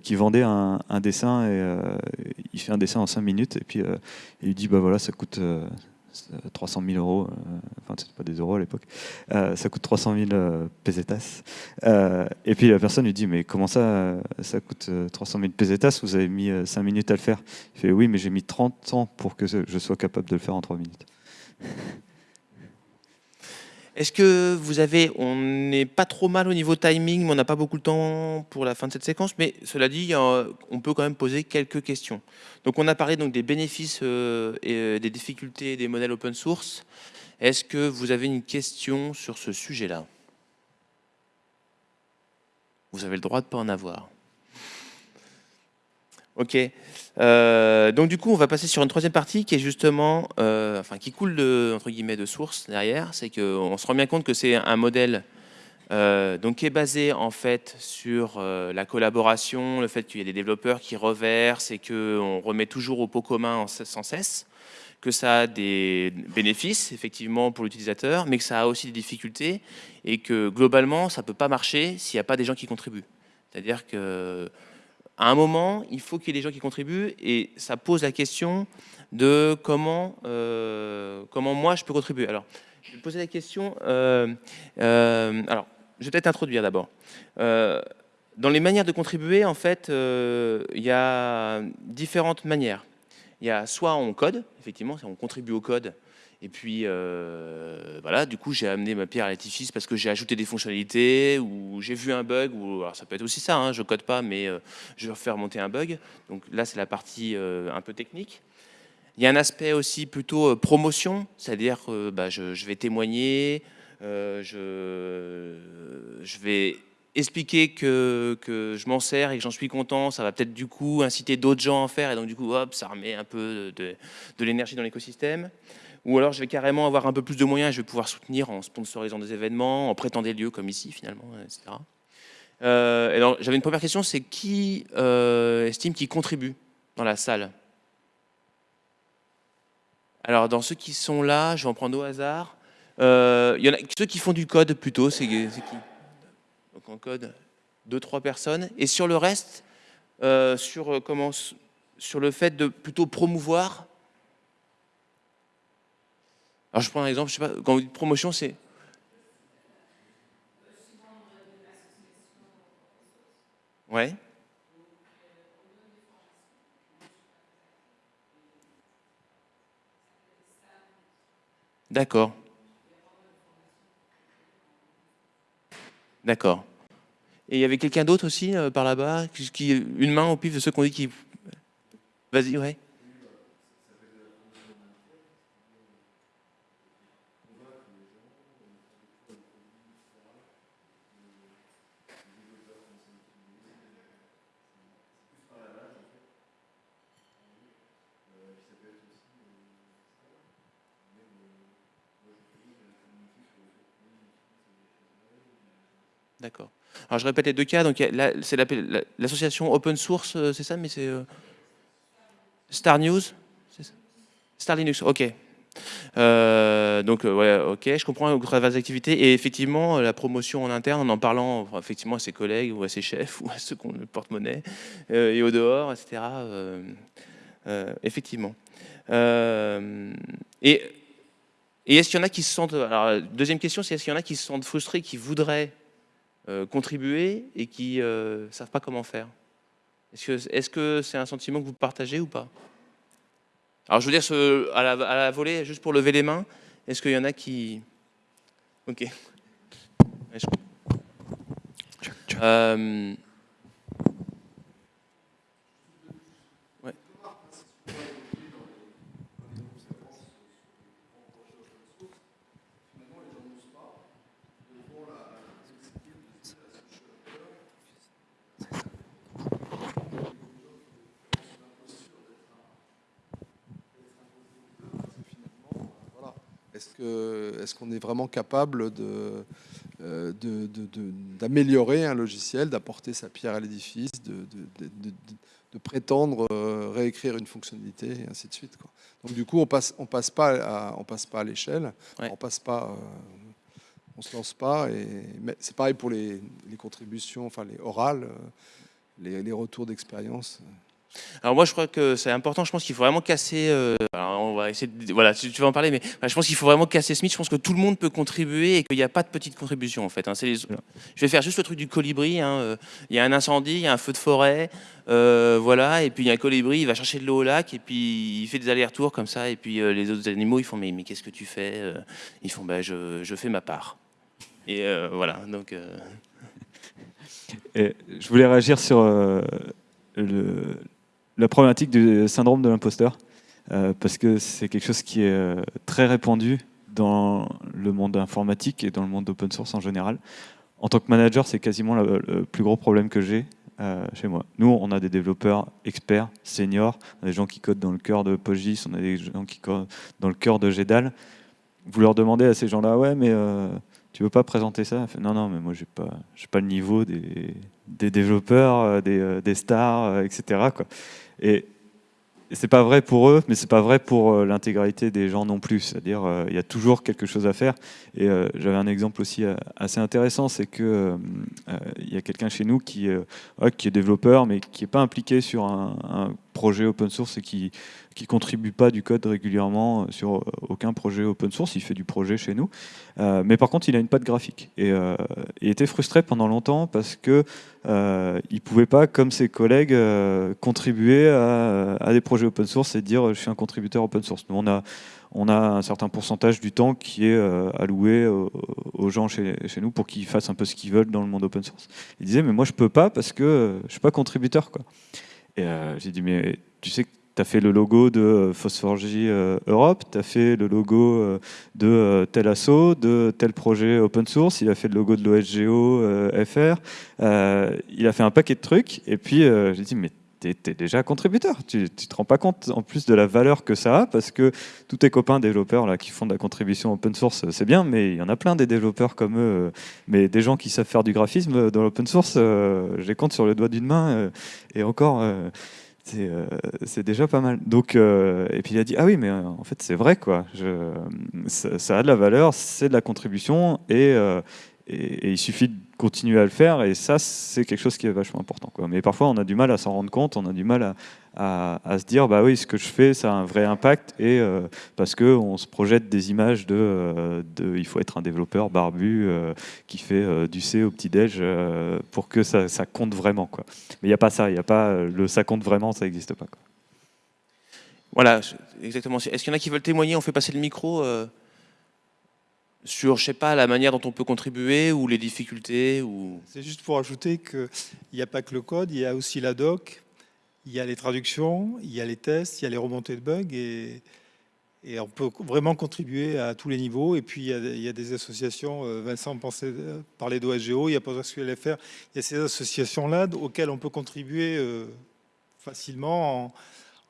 qui vendait un, dessin et il fait un dessin en 5 minutes et puis il dit, bah voilà, ça coûte 300 000 euros, euh, enfin c'était pas des euros à l'époque, euh, ça coûte 300 000 euh, pesetas. et puis la personne lui dit mais comment ça, ça coûte 300 000 pesetas? Vous avez mis 5 minutes à le faire. Il fait oui mais j'ai mis 30 ans pour que je sois capable de le faire en 3 minutes. Est-ce que vous avez, on n'est pas trop mal au niveau timing, mais on n'a pas beaucoup de temps pour la fin de cette séquence, mais cela dit, on peut quand même poser quelques questions. Donc on a parlé donc des bénéfices euh, et euh, des difficultés des modèles open source. Est-ce que vous avez une question sur ce sujet-là? Vous avez le droit de ne pas en avoir. Ok. Euh, donc du coup, on va passer sur une troisième partie qui est justement, euh, enfin, qui coule de entre guillemets de source derrière. C'est qu'on se rend bien compte que c'est un modèle euh, donc qui est basé en fait sur la collaboration, le fait qu'il y ait des développeurs qui reversent et qu'on remet toujours au pot commun sans cesse, que ça a des bénéfices effectivement pour l'utilisateur, mais que ça a aussi des difficultés et que globalement ça peut pas marcher s'il n'y a pas des gens qui contribuent. C'est-à-dire que à un moment, il faut qu'il y ait des gens qui contribuent et ça pose la question de comment, euh, comment moi je peux contribuer. Alors, je vais poser la question. Euh, euh, alors, je vais peut-être introduire d'abord. dans les manières de contribuer, en fait, il y a différentes manières. Il y a soit on code, effectivement, on contribue au code et puis, euh, voilà, du coup, j'ai amené ma pierre à l'édifice parce que j'ai ajouté des fonctionnalités ou j'ai vu un bug. Ou, alors, ça peut être aussi ça, hein, je code pas, mais euh, je vais faire monter un bug. Donc là, c'est la partie euh, un peu technique. Il y a un aspect aussi plutôt promotion, c'est-à-dire que bah, je, vais témoigner, je, vais expliquer que, je m'en sers et que j'en suis content, ça va peut-être du coup inciter d'autres gens à en faire et donc du coup hop, ça remet un peu de l'énergie dans l'écosystème. Ou alors je vais carrément avoir un peu plus de moyens je vais pouvoir soutenir en sponsorisant des événements, en prêtant des lieux comme ici finalement, etc. Euh, j'avais une première question, c'est qui euh, estime qui contribue dans la salle? Alors dans ceux qui sont là, je vais en prendre au hasard. Euh, ceux qui font du code plutôt, c'est qui? Donc en code, deux trois personnes. Et sur le reste, sur le fait de plutôt promouvoir Alors je prends un exemple, je sais pas, quand vous dites promotion, c'est Ouais. D'accord. D'accord. Et il y avait quelqu'un d'autre aussi euh, par là-bas qui, Une main au pif de ceux qu'on dit qui... Vas-y, ouais. D'accord. Alors je répète les deux cas. Donc c'est l'association open source, euh, c'est ça, mais c'est euh, Star News, Star Linux. Ok. Euh, donc ouais, ok, je comprends vos activités et effectivement la promotion en interne, en en parlant effectivement à ses collègues ou à ses chefs ou à ceux qui ont le porte-monnaie et au dehors, etc. effectivement. et et est-ce qu'il y en a qui se sentent alors deuxième question, c'est est-ce qu'il y en a qui se sentent frustrés, qui voudraient contribuer et qui ne euh, savent pas comment faire. Est-ce que c'est un sentiment que vous partagez ou pas? Alors je veux dire, ce, à, la, à, la, volée, juste pour lever les mains, est-ce qu'il y en a qui... Ok. Euh, est-ce qu'on est vraiment capable euh, d'améliorer un logiciel, d'apporter sa pierre à l'édifice, de, prétendre euh, réécrire une fonctionnalité, et ainsi de suite. Donc du coup, on passe, on passe pas à, on passe pas à l'échelle, on passe pas, euh, on se lance pas. Et c'est pareil pour les, contributions, enfin les orales, les, les retours d'expérience. Alors moi je crois que c'est important, je pense qu'il faut vraiment casser, euh, on va essayer de, voilà, tu vas en parler, mais je pense qu'il faut vraiment casser mythe, je pense que tout le monde peut contribuer et qu'il n'y a pas de petite contribution en fait. Hein. Les... Je vais faire juste le truc du colibri, hein. Euh, il y a un incendie, il y a un feu de forêt, euh, voilà, et puis il y a un colibri, il va chercher de l'eau au lac et puis il fait des allers-retours comme ça, et puis les autres animaux ils font mais, mais qu'est-ce que tu fais Ils font bah, je, je, fais ma part. Et voilà, donc... Et je voulais réagir sur le, la problématique du syndrome de l'imposteur, euh, parce que c'est quelque chose qui est euh, très répandu dans le monde informatique et dans le monde open source en général. En tant que manager, c'est quasiment le, plus gros problème que j'ai euh, chez moi. Nous, on a des développeurs experts, seniors, des gens qui codent dans le cœur de Pogis, on a des gens qui codent dans le cœur de GEDAL. Vous leur demandez à ces gens-là, ouais, mais tu veux pas présenter ça? Non, non, mais moi, j'ai pas, pas le niveau des, développeurs, des, stars, etc. Et, c'est pas vrai pour eux, mais c'est pas vrai pour euh, l'intégralité des gens non plus. C'est-à-dire, euh, il y a toujours quelque chose à faire. Et euh, j'avais un exemple aussi assez intéressant, c'est que il y a quelqu'un chez nous qui, qui est développeur, mais qui n'est pas impliqué sur un, un, projet open source et qui qui contribue pas du code régulièrement sur aucun projet open source. Il fait du projet chez nous, mais par contre, il a une patte graphique et il était frustré pendant longtemps parce que euh, il pouvait pas, comme ses collègues, contribuer à, des projets open source et dire je suis un contributeur open source. Nous, on a on a un certain pourcentage du temps qui est euh, alloué aux, gens chez, nous pour qu'ils fassent un peu ce qu'ils veulent dans le monde open source. Il disait, mais moi je peux pas parce que euh, je suis pas contributeur. Quoi. Et euh, j'ai dit, mais tu sais que tu as fait le logo de Phosphorgy Europe, tu as fait le logo de tel asso, de tel projet open source, il a fait le logo de l'OSGO FR, il a fait un paquet de trucs, et puis j'ai dit, mais tu es, déjà contributeur. Tu ne te rends pas compte en plus de la valeur que ça a, parce que tous tes copains développeurs là, qui font de la contribution open source, c'est bien, mais il y en a plein des développeurs comme eux, euh, mais des gens qui savent faire du graphisme euh, dans l'open source, euh, je les compte sur le doigt d'une main, et encore, c'est déjà pas mal. Donc, et puis il a dit, ah oui, mais en fait c'est vrai, quoi. Ça, a de la valeur, c'est de la contribution, et, et, il suffit continuer à le faire. Et ça, c'est quelque chose qui est vachement important. Quoi. Mais parfois, on a du mal à s'en rendre compte, on a du mal à, à, se dire, bah oui, ce que je fais, ça a un vrai impact. Et euh, parce qu'on se projette des images de, euh, de, il faut être un développeur barbu euh, qui fait du C au petit-déj pour que ça, ça, compte vraiment. Quoi. Mais il n'y a pas ça, il n'y a pas le ça compte vraiment, ça n'existe pas. Quoi. Voilà, exactement. Est-ce qu'il y en a qui veulent témoigner? On fait passer le micro sur, je sais pas, la manière dont on peut contribuer ou les difficultés ou... C'est juste pour ajouter qu'il n'y a pas que le code, il y a aussi la doc, il y a les traductions, il y a les tests, il y a les remontées de bugs et, on peut vraiment contribuer à tous les niveaux. Et puis il y a, des associations, euh, Vincent pensait euh, parler d'OSGO, il y a PostgreSQL.fr, il y a ces associations-là auxquelles on peut contribuer euh, facilement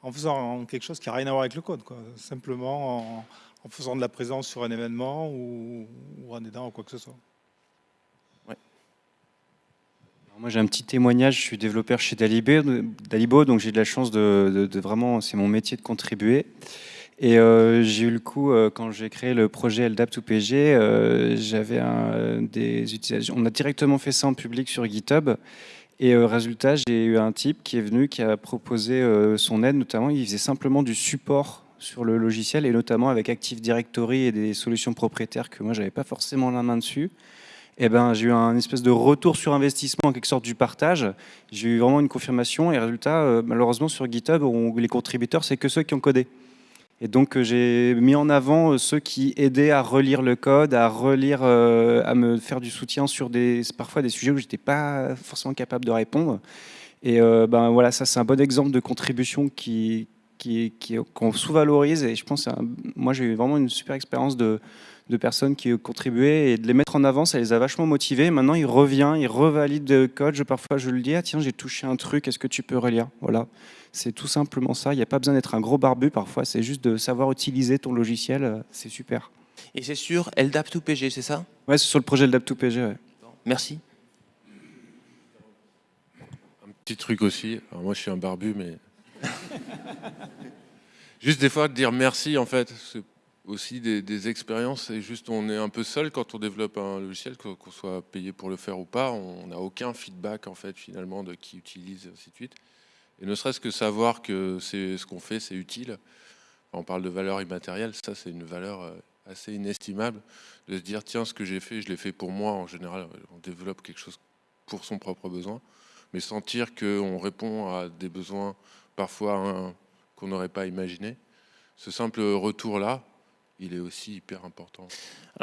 en, faisant quelque chose qui n'a rien à voir avec le code, simplement en, en faisant de la présence sur un événement ou, en aidant ou quoi que ce soit. moi j'ai un petit témoignage, je suis développeur chez Dalibo, donc j'ai de la chance de, vraiment, c'est mon métier de contribuer. Et euh, j'ai eu le coup, euh, quand j'ai créé le projet LDAP2PG, euh, j'avais des utilisations. On a directement fait ça en public sur GitHub. Et résultat, j'ai eu un type qui est venu, qui a proposé son aide, notamment, il faisait simplement du support sur le logiciel et notamment avec Active Directory et des solutions propriétaires que moi j'avais pas forcément la main dessus. Eh ben, j'ai eu un espèce de retour sur investissement en quelque sorte du partage. J'ai eu vraiment une confirmation et résultat, euh, malheureusement sur GitHub, les contributeurs, c'est que ceux qui ont codé. Et donc euh, j'ai mis en avant euh, ceux qui aidaient à relire le code, à relire, à me faire du soutien sur des, parfois des sujets où j'étais pas forcément capable de répondre. Et ben voilà, ça c'est un bon exemple de contribution qui, qu'on sous-valorise. Et je pense, moi j'ai eu vraiment une super expérience de, de, personnes qui ont contribué et de les mettre en avant, ça les a vachement motivés. Maintenant il revient, il revalide le code. Je, parfois je le dis, ah tiens j'ai touché un truc, est-ce que tu peux relire? Voilà, c'est tout simplement ça. Il n'y a pas besoin d'être un gros barbu parfois, c'est juste de savoir utiliser ton logiciel, c'est super. Et c'est sur LDAP2PG, c'est ça? Ouais, c'est sur le projet LDAP2PG. Ouais. Merci. Un petit truc aussi, moi je suis un barbu, mais juste des fois, dire merci, en fait, c'est aussi des, expériences. Et juste, on est un peu seul quand on développe un logiciel, qu'on soit payé pour le faire ou pas. On n'a aucun feedback, en fait, finalement, de qui utilise, et ainsi de suite. Et ne serait-ce que savoir que ce qu'on fait, c'est utile. on parle de valeur immatérielle, ça, c'est une valeur euh, assez inestimable. De se dire, tiens, ce que j'ai fait, je l'ai fait pour moi. En général, on développe quelque chose pour son propre besoin. Mais sentir qu'on répond à des besoins parfois qu'on n'aurait pas imaginé. Ce simple retour-là, il est aussi hyper important.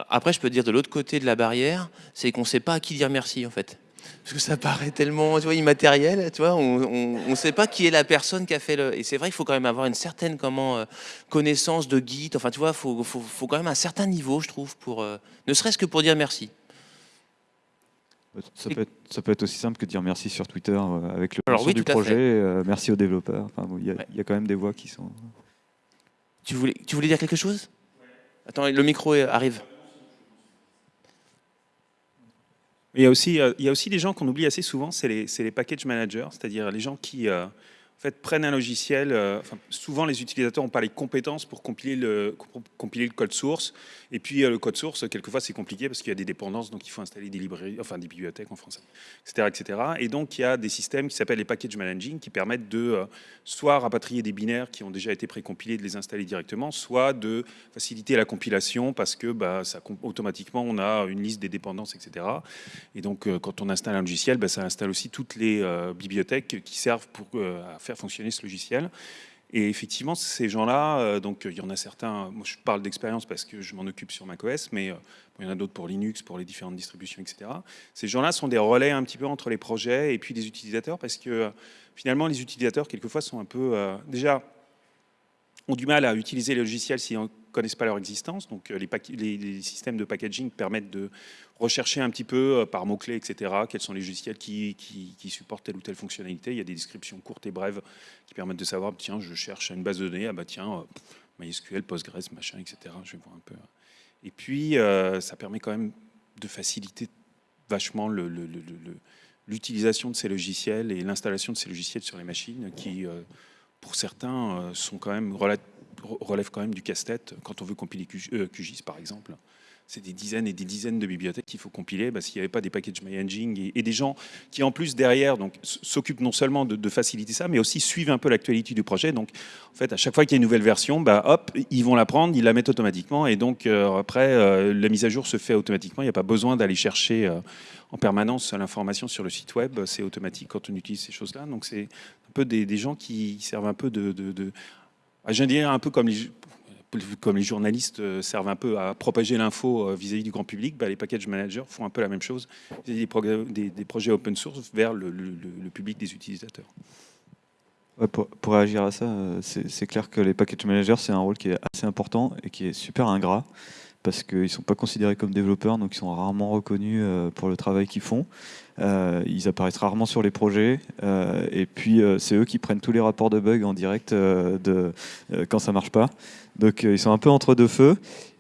après, je peux dire de l'autre côté de la barrière, c'est qu'on ne sait pas à qui dire merci en fait. Parce que ça paraît tellement tu vois, immatériel, tu vois, on ne sait pas qui est la personne qui a fait le... Et c'est vrai qu'il faut quand même avoir une certaine comment, euh, connaissance de Git, enfin tu vois, il faut, faut, faut, quand même un certain niveau, je trouve, pour, euh, ne serait-ce que pour dire merci. Ça peut, être, ça peut, être, aussi simple que de dire merci sur Twitter euh, avec le Alors, du projet, euh, merci aux développeurs. Enfin, il, y a, y, a quand même des voix qui sont... Tu voulais, tu voulais dire quelque chose? Attends, le micro arrive. Il y, a aussi, euh, il y a aussi des gens qu'on oublie assez souvent, c'est les, les, package managers, c'est-à-dire les gens qui, fait, prennent un logiciel. Euh, souvent, les utilisateurs n'ont pas les compétences pour compiler le, compiler le code source. Et puis, euh, le code source, quelquefois, c'est compliqué parce qu'il y a des dépendances, donc il faut installer des librairies, enfin des bibliothèques en français, etc. etc. Et donc, il y a des systèmes qui s'appellent les package managing qui permettent de euh, soit rapatrier des binaires qui ont déjà été précompilés, de les installer directement, soit de faciliter la compilation parce que bah, automatiquement, on a une liste des dépendances, etc. Et donc, quand on installe un logiciel, bah, ça installe aussi toutes les bibliothèques qui servent à faire fonctionner ce logiciel. Et effectivement, ces gens-là, euh, donc il y en a certains, moi je parle d'expérience parce que je m'en occupe sur macOS, mais euh, il y en a d'autres pour Linux, pour les différentes distributions, etc. Ces gens-là sont des relais un petit peu entre les projets et puis les utilisateurs parce que euh, finalement, les utilisateurs, quelquefois, sont un peu, déjà, ont du mal à utiliser les logiciels ne connaissent pas leur existence. Donc les, les, systèmes de packaging permettent de rechercher un petit peu euh, par mots-clés, etc., quels sont les logiciels qui, supportent telle ou telle fonctionnalité. Il y a des descriptions courtes et brèves qui permettent de savoir, tiens, je cherche une base de données, ah bah tiens, euh, MySQL, Postgres, machin, etc. Je vais voir un peu. Et puis, euh, ça permet quand même de faciliter vachement l'utilisation de ces logiciels et l'installation de ces logiciels sur les machines qui, pour certains, sont quand même relève quand même du casse-tête quand on veut compiler QGIS par exemple c'est des dizaines et des dizaines de bibliothèques qu'il faut compiler. Bah, S'il n'y avait pas des packages MyEngine et, des gens qui, en plus, derrière, s'occupent non seulement de, faciliter ça, mais aussi suivent un peu l'actualité du projet. Donc, en fait, à chaque fois qu'il y a une nouvelle version, bah, hop, ils vont la prendre, ils la mettent automatiquement. Et donc, euh, après, euh, la mise à jour se fait automatiquement. Il n'y a pas besoin d'aller chercher euh, en permanence l'information sur le site web. C'est automatique quand on utilise ces choses-là. Donc, c'est un peu des, gens qui servent un peu de je dire un peu comme les, comme les journalistes euh, servent un peu à propager l'info euh, vis-à-vis du grand public, bah, les package managers font un peu la même chose vis-à-vis des, des, projets open source vers le, public des utilisateurs. Pour, pour, réagir à ça, euh, c'est clair que les package managers, c'est un rôle qui est assez important et qui est super ingrat parce qu'ils ne sont pas considérés comme développeurs, donc ils sont rarement reconnus pour le travail qu'ils font. Euh, ils apparaissent rarement sur les projets, euh, et puis euh, c'est eux qui prennent tous les rapports de bugs en direct de, quand ça marche pas. Donc ils sont un peu entre deux feux.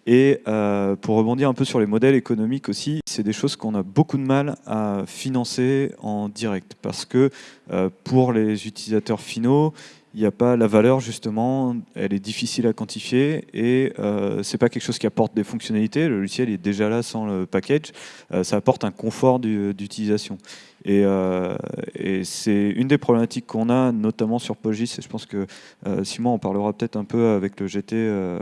Et euh, pour rebondir un peu sur les modèles économiques aussi, c'est des choses qu'on a beaucoup de mal à financer en direct parce que euh, pour les utilisateurs finaux, il n'y a pas la valeur justement, elle est difficile à quantifier et euh, c'est pas quelque chose qui apporte des fonctionnalités. Le logiciel est déjà là sans le package. Euh, ça apporte un confort d'utilisation. Et, euh, et c'est une des problématiques qu'on a, notamment sur PostGIS, et je pense que euh, Simon en parlera peut-être un peu avec le GT euh,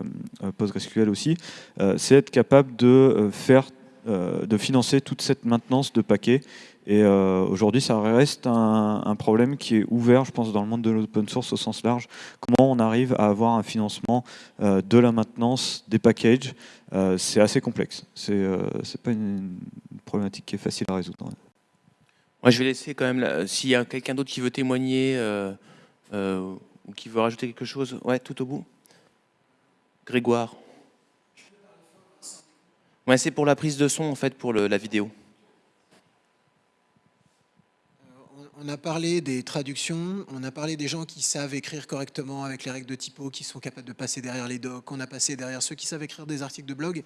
PostgreSQL aussi, euh, c'est être capable de faire, de financer toute cette maintenance de paquets et euh, aujourd'hui, ça reste un, problème qui est ouvert, je pense, dans le monde de l'open source au sens large. Comment on arrive à avoir un financement euh, de la maintenance des packages euh, C'est assez complexe. C'est euh, pas une, problématique qui est facile à résoudre. Moi, je vais laisser quand même, s'il y a quelqu'un d'autre qui veut témoigner euh, ou qui veut rajouter quelque chose, ouais, tout au bout. Grégoire. C'est pour la prise de son, en fait, pour la vidéo. On a parlé des traductions, on a parlé des gens qui savent écrire correctement avec les règles de typo, qui sont capables de passer derrière les docs, on a passé derrière ceux qui savent écrire des articles de blog.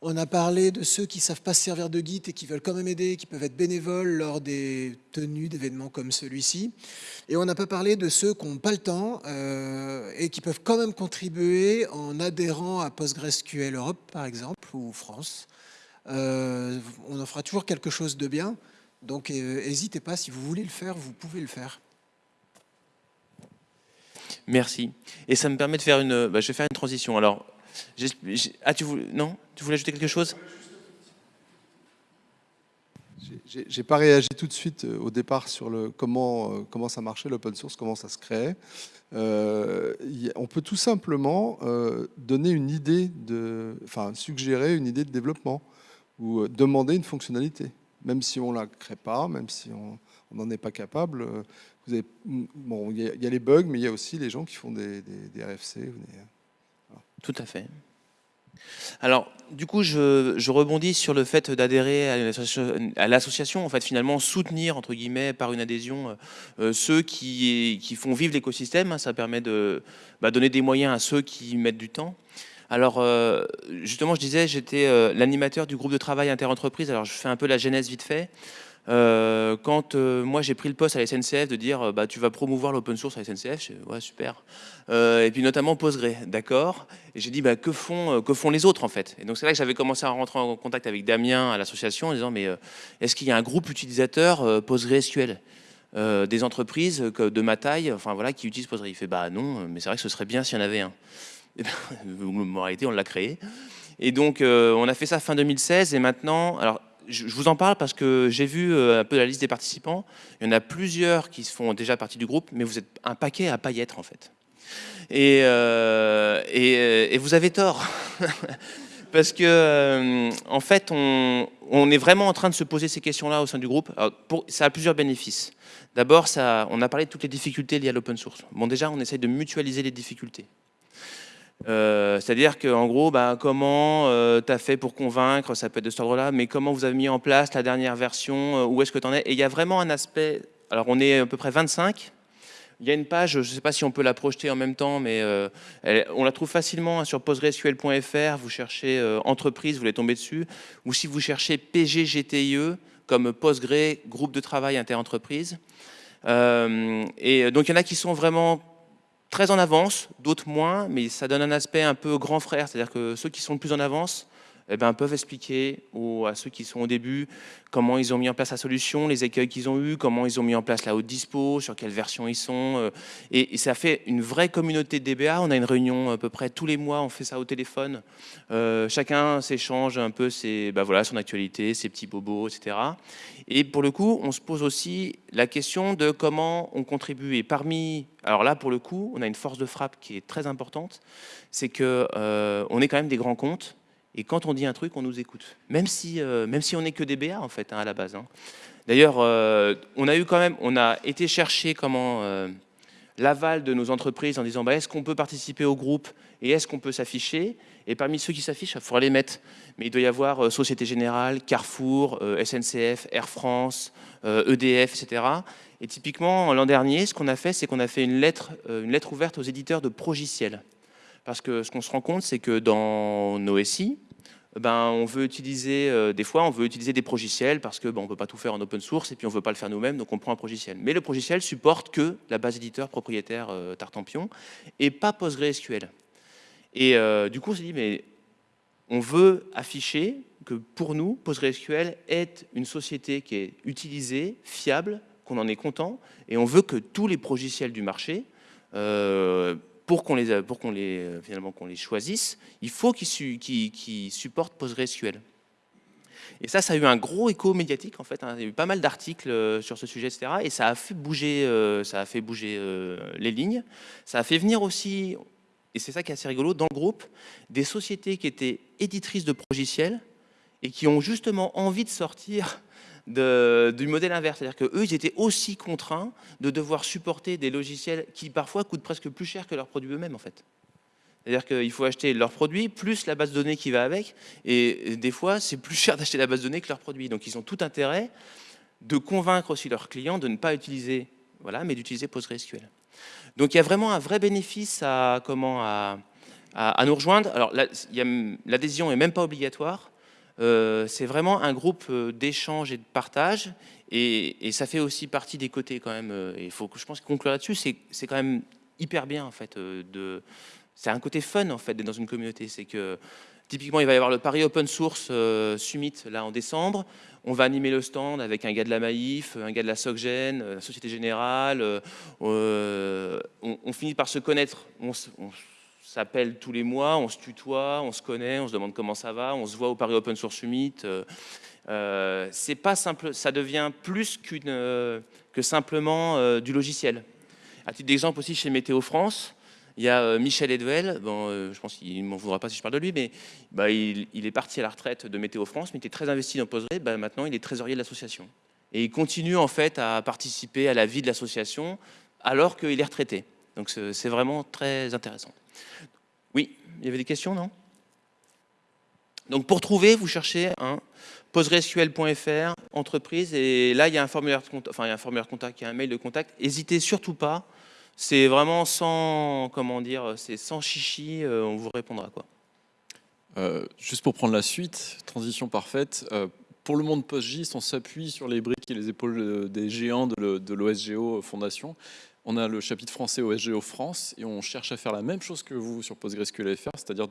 On a parlé de ceux qui ne savent pas se servir de Git et qui veulent quand même aider, qui peuvent être bénévoles lors des tenues d'événements comme celui-ci. Et on n'a pas parlé de ceux qui n'ont pas le temps euh, et qui peuvent quand même contribuer en adhérant à PostgreSQL Europe, par exemple, ou France. Euh, on en fera toujours quelque chose de bien. Donc n'hésitez euh, pas, si vous voulez le faire, vous pouvez le faire. Merci. Et ça me permet de faire une... Bah, je vais faire une transition. Alors, ah, tu voulais... Ajouter quelque chose? J'ai pas réagi tout de suite euh, au départ sur comment euh, comment ça marchait l'open source, comment ça se créait. Euh, on peut tout simplement donner une idée de, enfin suggérer une idée de développement ou demander une fonctionnalité même si on ne la crée pas, même si on n'en est pas capable. Avez, bon, il y, y, a les bugs, mais il y a aussi les gens qui font des, des, RFC. Tout à fait. Alors, du coup, je, rebondis sur le fait d'adhérer à l'association, en fait, finalement, soutenir, entre guillemets, par une adhésion, euh, ceux qui, qui, font vivre l'écosystème. Ça permet de bah, donner des moyens à ceux qui mettent du temps. Alors, euh, justement, je disais, j'étais euh, l'animateur du groupe de travail interentreprise. Alors, je fais un peu la genèse vite fait. Euh, quand euh, moi j'ai pris le poste à la SNCF de dire euh, bah, tu vas promouvoir l'open source à la SNCF, je, ouais super. Et puis notamment Postgre, d'accord. Et j'ai dit bah, que, font, que font les autres en fait? Et donc c'est là que j'avais commencé à rentrer en contact avec Damien à l'association en disant mais est-ce qu'il y a un groupe utilisateur PostgreSQL des entreprises de ma taille, enfin voilà, qui utilisent Postgre. Il fait bah non, mais c'est vrai que ce serait bien s'il y en avait un. Et ben, en on l'a créé. Et donc, on a fait ça fin 2016. Et maintenant, alors, je, vous en parle parce que j'ai vu euh, un peu la liste des participants. Il y en a plusieurs qui font déjà partie du groupe, mais vous êtes un paquet à pas y être, en fait. Et, euh, et vous avez tort. parce que, euh, en fait, on, est vraiment en train de se poser ces questions-là au sein du groupe. Ça a plusieurs bénéfices. D'abord, on a parlé de toutes les difficultés liées à l'open source. Bon, déjà, on essaye de mutualiser les difficultés. Euh, C'est-à-dire qu'en gros, bah, comment euh, tu as fait pour convaincre, ça peut être de cet ordre-là, mais comment vous avez mis en place la dernière version, euh, où est-ce que tu en es? Et il y a vraiment un aspect, alors on est à peu près 25, il y a une page, je ne sais pas si on peut la projeter en même temps, mais euh, on la trouve facilement hein, sur postgresql.fr, vous cherchez entreprise, vous allez tomber dessus, ou si vous cherchez PGGTIE, comme Postgre, groupe de travail interentreprise. Euh, et donc il y en a qui sont vraiment très en avance, d'autres moins, mais ça donne un aspect un peu grand frère, c'est-à-dire que ceux qui sont le plus en avance eh ben, peuvent expliquer aux, à ceux qui sont au début comment ils ont mis en place la solution, les écueils qu'ils ont eus, comment ils ont mis en place la haute dispo, sur quelle version ils sont. euh, Et, ça fait une vraie communauté de DBA. On a une réunion à peu près tous les mois, on fait ça au téléphone. Euh, chacun s'échange un peu ses, bah voilà, son actualité, ses petits bobos, etc. Et pour le coup, on se pose aussi la question de comment on contribue. Et parmi, alors là, pour le coup, on a une force de frappe qui est très importante, c'est que euh, est quand même des grands comptes. Et quand on dit un truc, on nous écoute. Même si, euh, même si on n'est que des BA, en fait, hein, à la base. hein. D'ailleurs, euh, on a eu quand même, on a été chercher comment euh, l'aval de nos entreprises en disant bah, est-ce qu'on peut participer au groupe et est-ce qu'on peut s'afficher? Et parmi ceux qui s'affichent, il faudra les mettre. Mais il doit y avoir Société Générale, Carrefour, SNCF, Air France, EDF, etc. Et typiquement, l'an dernier, ce qu'on a fait, c'est qu'on a fait une lettre, une lettre ouverte aux éditeurs de progiciels. Parce que ce qu'on se rend compte, c'est que dans nos SI, ben, on veut utiliser, euh, des fois, on veut utiliser des progiciels parce que ben, on peut pas tout faire en open source et puis on veut pas le faire nous-mêmes, donc on prend un progiciel. Mais le progiciel supporte que la base éditeur propriétaire euh, Tartampion et pas PostgreSQL. Et euh, du coup, on s'est dit, mais on veut afficher que pour nous, PostgreSQL est une société qui est utilisée, fiable, qu'on en est content, et on veut que tous les progiciels du marché euh, pour qu'on les, pour les, euh, finalement, qu'on les choisisse, il faut qu'ils qu'ils- qu'ils supportent PostgreSQL. Et ça, ça a eu un gros écho médiatique en fait. hein. Il y a eu pas mal d'articles euh, sur ce sujet, etc. Et ça a fait bouger, euh, ça a fait bouger les lignes. Ça a fait venir aussi, et c'est ça qui est assez rigolo, dans le groupe, des sociétés qui étaient éditrices de logiciels et qui ont justement envie de sortir de- du modèle inverse. C'est-à-dire qu'eux, ils étaient aussi contraints de devoir supporter des logiciels qui parfois coûtent presque plus cher que leurs produits eux-mêmes en fait. C'est-à-dire qu'il faut acheter leurs produits plus la base de données qui va avec. Et des fois, c'est plus cher d'acheter la base de données que leurs produits. Donc ils ont tout intérêt de convaincre aussi leurs clients de ne pas utiliser, voilà, mais d'utiliser PostgreSQL. Donc il y a vraiment un vrai bénéfice à, comment, à, nous rejoindre. Alors l'adhésion n'est même pas obligatoire. Euh, c'est vraiment un groupe euh, d'échange et de partage. Et, ça fait aussi partie des côtés quand même. euh, et il faut que je pense conclure là-dessus. C'est quand même hyper bien en fait. c'est un côté fun en fait d'être dans une communauté. C'est que typiquement il va y avoir le Paris Open Source Summit là en décembre. On va animer le stand avec un gars de la Maïf, un gars de la SocGen, la Société Générale. on, finit par se connaître. S'appelle tous les mois, on se tutoie, on se connaît, on se demande comment ça va, on se voit au Paris Open Source Summit. euh, euh, pas simple, ça devient plus qu'une, euh, que simplement du logiciel. À titre d'exemple aussi chez Météo France, il y a Michel Edwell, bon, je pense qu'il ne m'en voudra pas si je parle de lui, mais bah, il, est parti à la retraite de Météo France, mais il était très investi dans Postgre, bah, maintenant il est trésorier de l'association. Et il continue en fait à participer à la vie de l'association alors qu'il est retraité. Donc c'est vraiment très intéressant. Oui, il y avait des questions, non? Donc pour trouver, vous cherchez un postgresql.fr, entreprise, et là il y a un formulaire de contact, enfin il y a un formulaire contact, a un mail de contact. N'hésitez surtout pas. C'est vraiment sans, comment dire, c'est sans chichi, euh, on vous répondra quoi. Euh, juste pour prendre la suite, transition parfaite. euh, pour le monde postgist, on s'appuie sur les briques et les épaules des géants de l'OSGO Fondation. On a le chapitre français OSGO France et on cherche à faire la même chose que vous sur PostgreSQL.fr, c'est-à-dire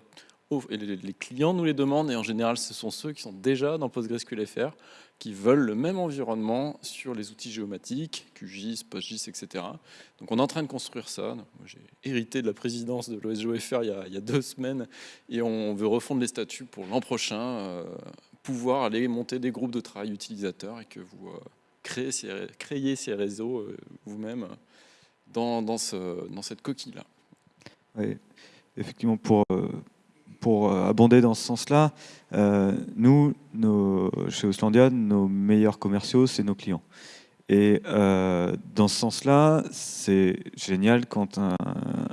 oh, et les clients nous les demandent et en général ce sont ceux qui sont déjà dans PostgreSQL.fr qui veulent le même environnement sur les outils géomatiques, QGIS, PostGIS, etc. Donc on est en train de construire ça. J'ai hérité de la présidence de l'OSGOFR il, y a- il y a deux semaines et on veut refondre les statuts pour l'an prochain, euh, pouvoir aller monter des groupes de travail utilisateurs et que vous euh, créez, ces, réseaux euh, vous-même dans, dans, ce- dans cette coquille-là. Oui, effectivement, pour, euh, pour euh, abonder dans ce sens-là, euh, nous, chez Auslandia, nos meilleurs commerciaux, c'est nos clients. Et euh, dans ce sens-là, c'est génial quand un,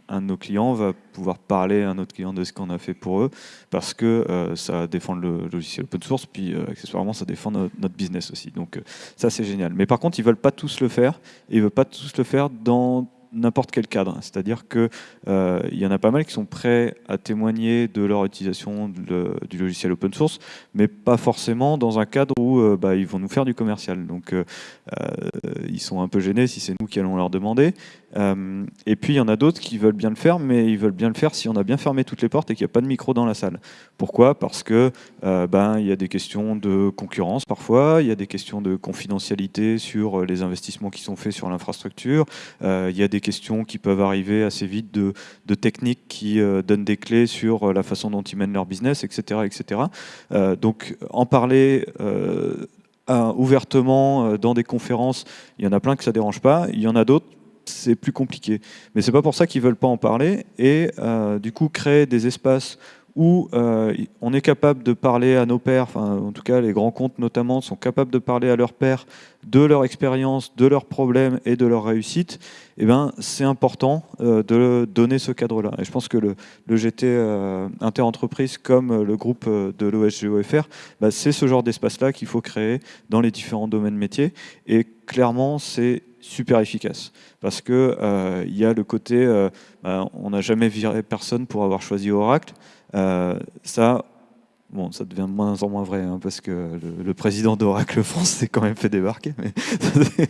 un de nos clients va pouvoir parler à un autre client de ce qu'on a fait pour eux, parce que euh, ça défend le logiciel open source, puis euh, accessoirement, ça défend notre, business aussi. Donc ça, c'est génial. Mais par contre, ils veulent pas tous le faire, et ils veulent pas tous le faire dans n'importe quel cadre. C'est-à-dire qu'il euh, y en a pas mal qui sont prêts à témoigner de leur utilisation du logiciel open source, mais pas forcément dans un cadre où euh, bah, ils vont nous faire du commercial. Donc euh, ils sont un peu gênés si c'est nous qui allons leur demander. Et puis il y en a d'autres qui veulent bien le faire, mais ils veulent bien le faire si on a bien fermé toutes les portes et qu'il n'y a pas de micro dans la salle. Pourquoi? Parce que ben, il y a des questions de concurrence parfois, il y a des questions de confidentialité sur les investissements qui sont faits sur l'infrastructure, il y a des questions qui peuvent arriver assez vite de, techniques qui euh, donnent des clés sur euh, la façon dont ils mènent leur business, etc. etc. Euh, donc en parler ouvertement dans des conférences, il y en a plein que ça dérange pas, il y en a d'autres c'est plus compliqué. Mais c'est pas pour ça qu'ils veulent pas en parler et du coup créer des espaces où euh, on est capable de parler à nos enfin, en tout cas les grands comptes notamment, sont capables de parler à leurs pairs de leur expérience, de leurs problèmes et de leur réussite, eh ben, c'est important euh, de donner ce cadre-là. Et je pense que le, GT euh, Interentreprise, comme le groupe de l'OSGOFR, bah, c'est ce genre d'espace-là qu'il faut créer dans les différents domaines métiers. Et clairement, c'est super efficace parce que il y a le côté, bah, on n'a jamais viré personne pour avoir choisi Oracle. Euh, ça, bon, ça devient de moins en moins vrai, hein, parce que le, président d'Oracle France s'est quand même fait débarquer. Mais,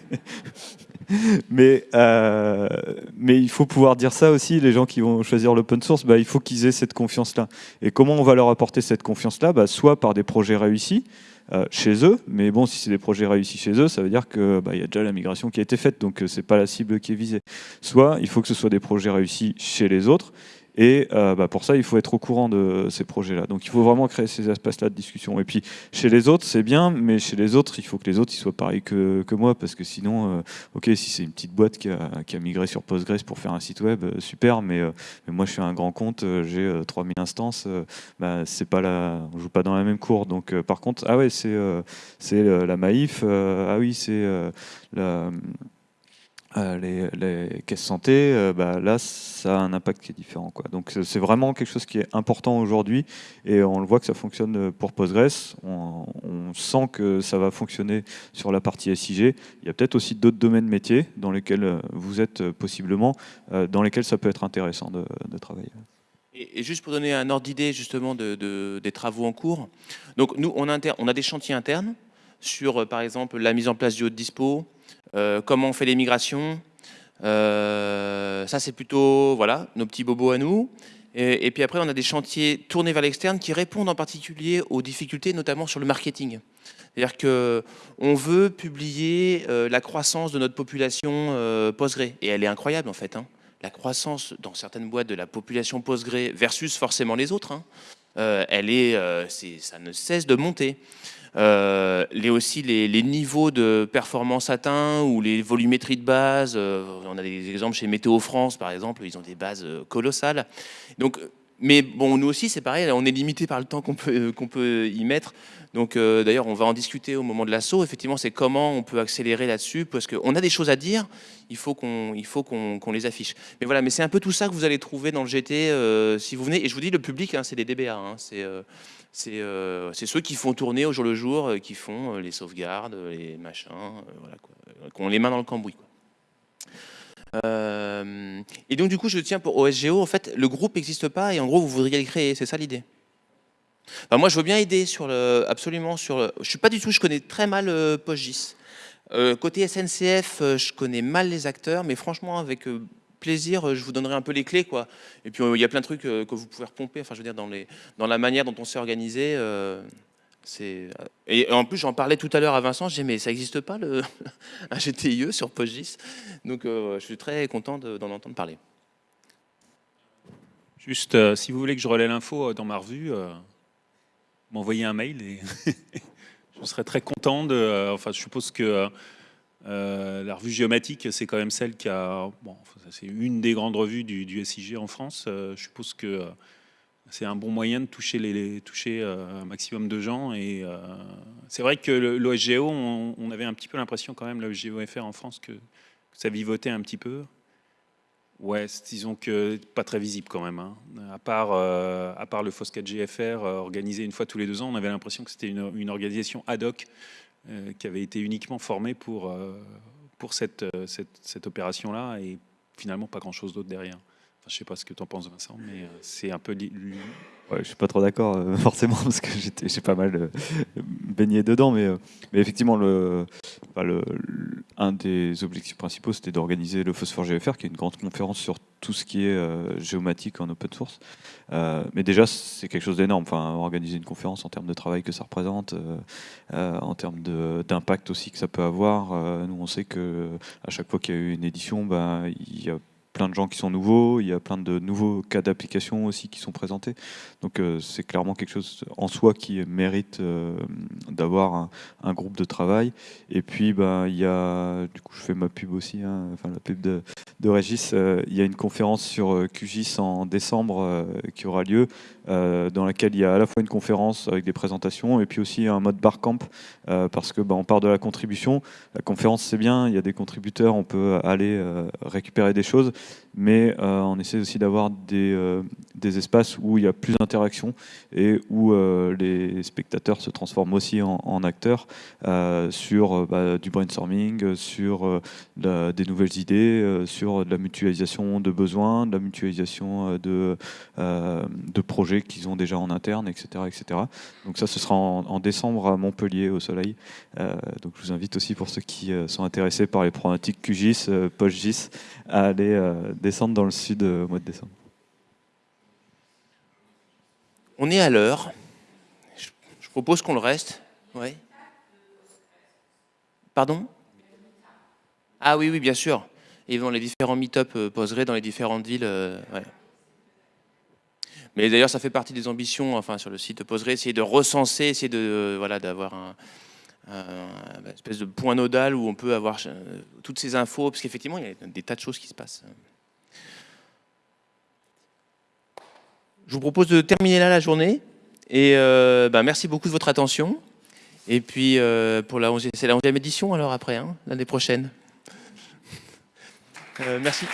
euh, mais, il faut pouvoir dire ça aussi, les gens qui vont choisir l'open source, bah, il faut qu'ils aient cette confiance-là. Et comment on va leur apporter cette confiance-là? Bah, Soit par des projets réussis, euh, chez eux, mais bon, si c'est des projets réussis chez eux, ça veut dire qu'il bah, y a déjà la migration qui a été faite, donc c'est pas la cible qui est visée. Soit il faut que ce soit des projets réussis chez les autres, et euh, bah, pour ça, il faut être au courant de ces projets-là. Donc il faut vraiment créer ces espaces-là de discussion. Et puis chez les autres, c'est bien, mais chez les autres, il faut que les autres soient pareils que, moi, parce que sinon, euh, ok, si c'est une petite boîte qui a, migré sur Postgres pour faire un site web, euh, super, mais, moi je suis un grand compte, j'ai 3000 instances, bah, c'est pas on joue pas dans la même cour. Donc par contre, ah ouais, c'est c'est la Maïf, ah oui, c'est la euh, les, caisses santé, euh, bah, là, ça a un impact qui est différent. Donc c'est vraiment quelque chose qui est important aujourd'hui et on le voit que ça fonctionne pour Postgres. On, sent que ça va fonctionner sur la partie SIG. Il y a peut-être aussi d'autres domaines métiers dans lesquels euh, vous êtes possiblement, dans lesquels ça peut être intéressant de, travailler. Et, juste pour donner un ordre d'idée justement de, des travaux en cours, donc nous on a, on a des chantiers internes sur par exemple la mise en place du haut de dispo, euh, comment on fait les migrations. Euh, ça, c'est plutôt voilà, nos petits bobos à nous. Et, puis après, on a des chantiers tournés vers l'externe qui répondent en particulier aux difficultés, notamment sur le marketing. C'est-à-dire qu'on veut publier euh, la croissance de notre population euh, Postgre. Et elle est incroyable, en fait. Hein. La croissance dans certaines boîtes de la population Postgre versus forcément les autres, hein. elle est, ça ne cesse de monter. Euh, les aussi les, niveaux de performance atteints ou les volumétries de base. Euh, on a des exemples chez Météo France, par exemple, ils ont des bases euh, colossales. Donc, mais bon, nous aussi, c'est pareil, on est limité par le temps qu'on peut, qu'on peut y mettre. Donc, d'ailleurs, on va en discuter au moment de l'assaut. Effectivement, c'est comment on peut accélérer là-dessus, parce qu'on a des choses à dire, il faut qu'on qu'on les affiche. Mais voilà, mais c'est un peu tout ça que vous allez trouver dans le GT si vous venez. Et je vous dis, le public, hein, c'est des DBA. Hein, c'est euh, c'est ceux qui font tourner au jour le jour, euh, qui font euh, les sauvegardes, les machins, voilà, qui ont les mains dans le cambouis. et donc du coup, je tiens pour OSGO, en fait, le groupe n'existe pas et en gros, vous voudriez le créer, c'est ça l'idée? Moi, je veux bien aider sur le, absolument sur le... Je suis pas du tout, je connais très mal PostGIS. côté SNCF, je connais mal les acteurs, mais franchement, avec plaisir, euh, je vous donnerai un peu les clés. quoi. Et puis, euh, il y a plein de trucs euh, que vous pouvez repomper, enfin, je veux dire, dans, la manière dont on s'est organisé. et en plus, j'en parlais tout à l'heure à Vincent, j'ai mais ça n'existe pas, le, un GTIE sur PostGIS. Donc, je suis très content d'en entendre parler. Juste, si vous voulez que je relaie l'info dans ma revue, m'envoyez un mail et je serais très content de... enfin, je suppose que euh, la revue géomatique, c'est quand même celle qui a. Bon, c'est une des grandes revues du, SIG en France. Euh, je suppose que euh, c'est un bon moyen de toucher, les, toucher un maximum de gens. Et c'est vrai que l'OSGO, on, avait un petit peu l'impression quand même, l'OSGO-FR en France, que, ça vivotait un petit peu. Ouais, disons que pas très visible quand même. Hein. À, part, à part le FOSCAT-GFR organisé une fois tous les deux ans, on avait l'impression que c'était une, organisation ad hoc qui avait été uniquement formé pour, euh, pour cette, euh, cette, cette opération-là et finalement pas grand-chose d'autre derrière. Je sais pas ce que tu en penses, Vincent, mais euh, c'est un peu. Ouais, je suis pas trop d'accord euh, forcément parce que j'ai pas mal euh, baigné dedans, mais, euh, effectivement, le, un des objectifs principaux, c'était d'organiser le Phosphore GFR, qui est une grande conférence sur tout ce qui est géomatique en open source. Mais déjà, c'est quelque chose d'énorme. Enfin, organiser une conférence en termes de travail que ça représente, en termes d'impact aussi que ça peut avoir. Nous, on sait que à chaque fois qu'il y a eu une édition, ben, il y a plein de gens qui sont nouveaux, il y a plein de nouveaux cas d'application aussi qui sont présentés. Donc euh, c'est clairement quelque chose en soi qui mérite euh, d'avoir un, groupe de travail. Et puis ben, il y a, du coup je fais ma pub aussi, hein, enfin la pub de, de Régis, euh, il y a une conférence sur QGIS en décembre qui aura lieu, dans laquelle il y a à la fois une conférence avec des présentations et puis aussi un mode barcamp, parce que ben, on part de la contribution. La conférence c'est bien, il y a des contributeurs, on peut aller récupérer des choses, mais euh, on essaie aussi d'avoir des, euh, des espaces où il y a plus d'interaction et où euh, les spectateurs se transforment aussi en, acteurs sur bah, du brainstorming, sur des nouvelles idées, sur de la mutualisation de besoins, de la mutualisation de, de projets qu'ils ont déjà en interne, etc., etc. Donc ça, ce sera en, en décembre à Montpellier au Soleil. Donc je vous invite aussi pour ceux qui sont intéressés par les problématiques QGIS, PostGIS, à aller euh, descendre dans le sud euh, au mois de décembre. On est à l'heure. Je, propose qu'on le reste. Ouais. Pardon? Ah oui, oui, bien sûr. Et dans les différents meet-up euh, Postgre dans les différentes villes. Mais d'ailleurs, ça fait partie des ambitions, enfin, sur le site Postgre, essayer de recenser, essayer de, voilà, d'avoir un, un- un espèce de point nodal où on peut avoir euh, toutes ces infos, parce qu'effectivement, il y a des tas de choses qui se passent. Je vous propose de terminer là la journée. Et euh, bah, merci beaucoup de votre attention. Et puis, euh, pour la 11e, c'est la 11e édition alors après, hein, l'année prochaine. Euh, merci.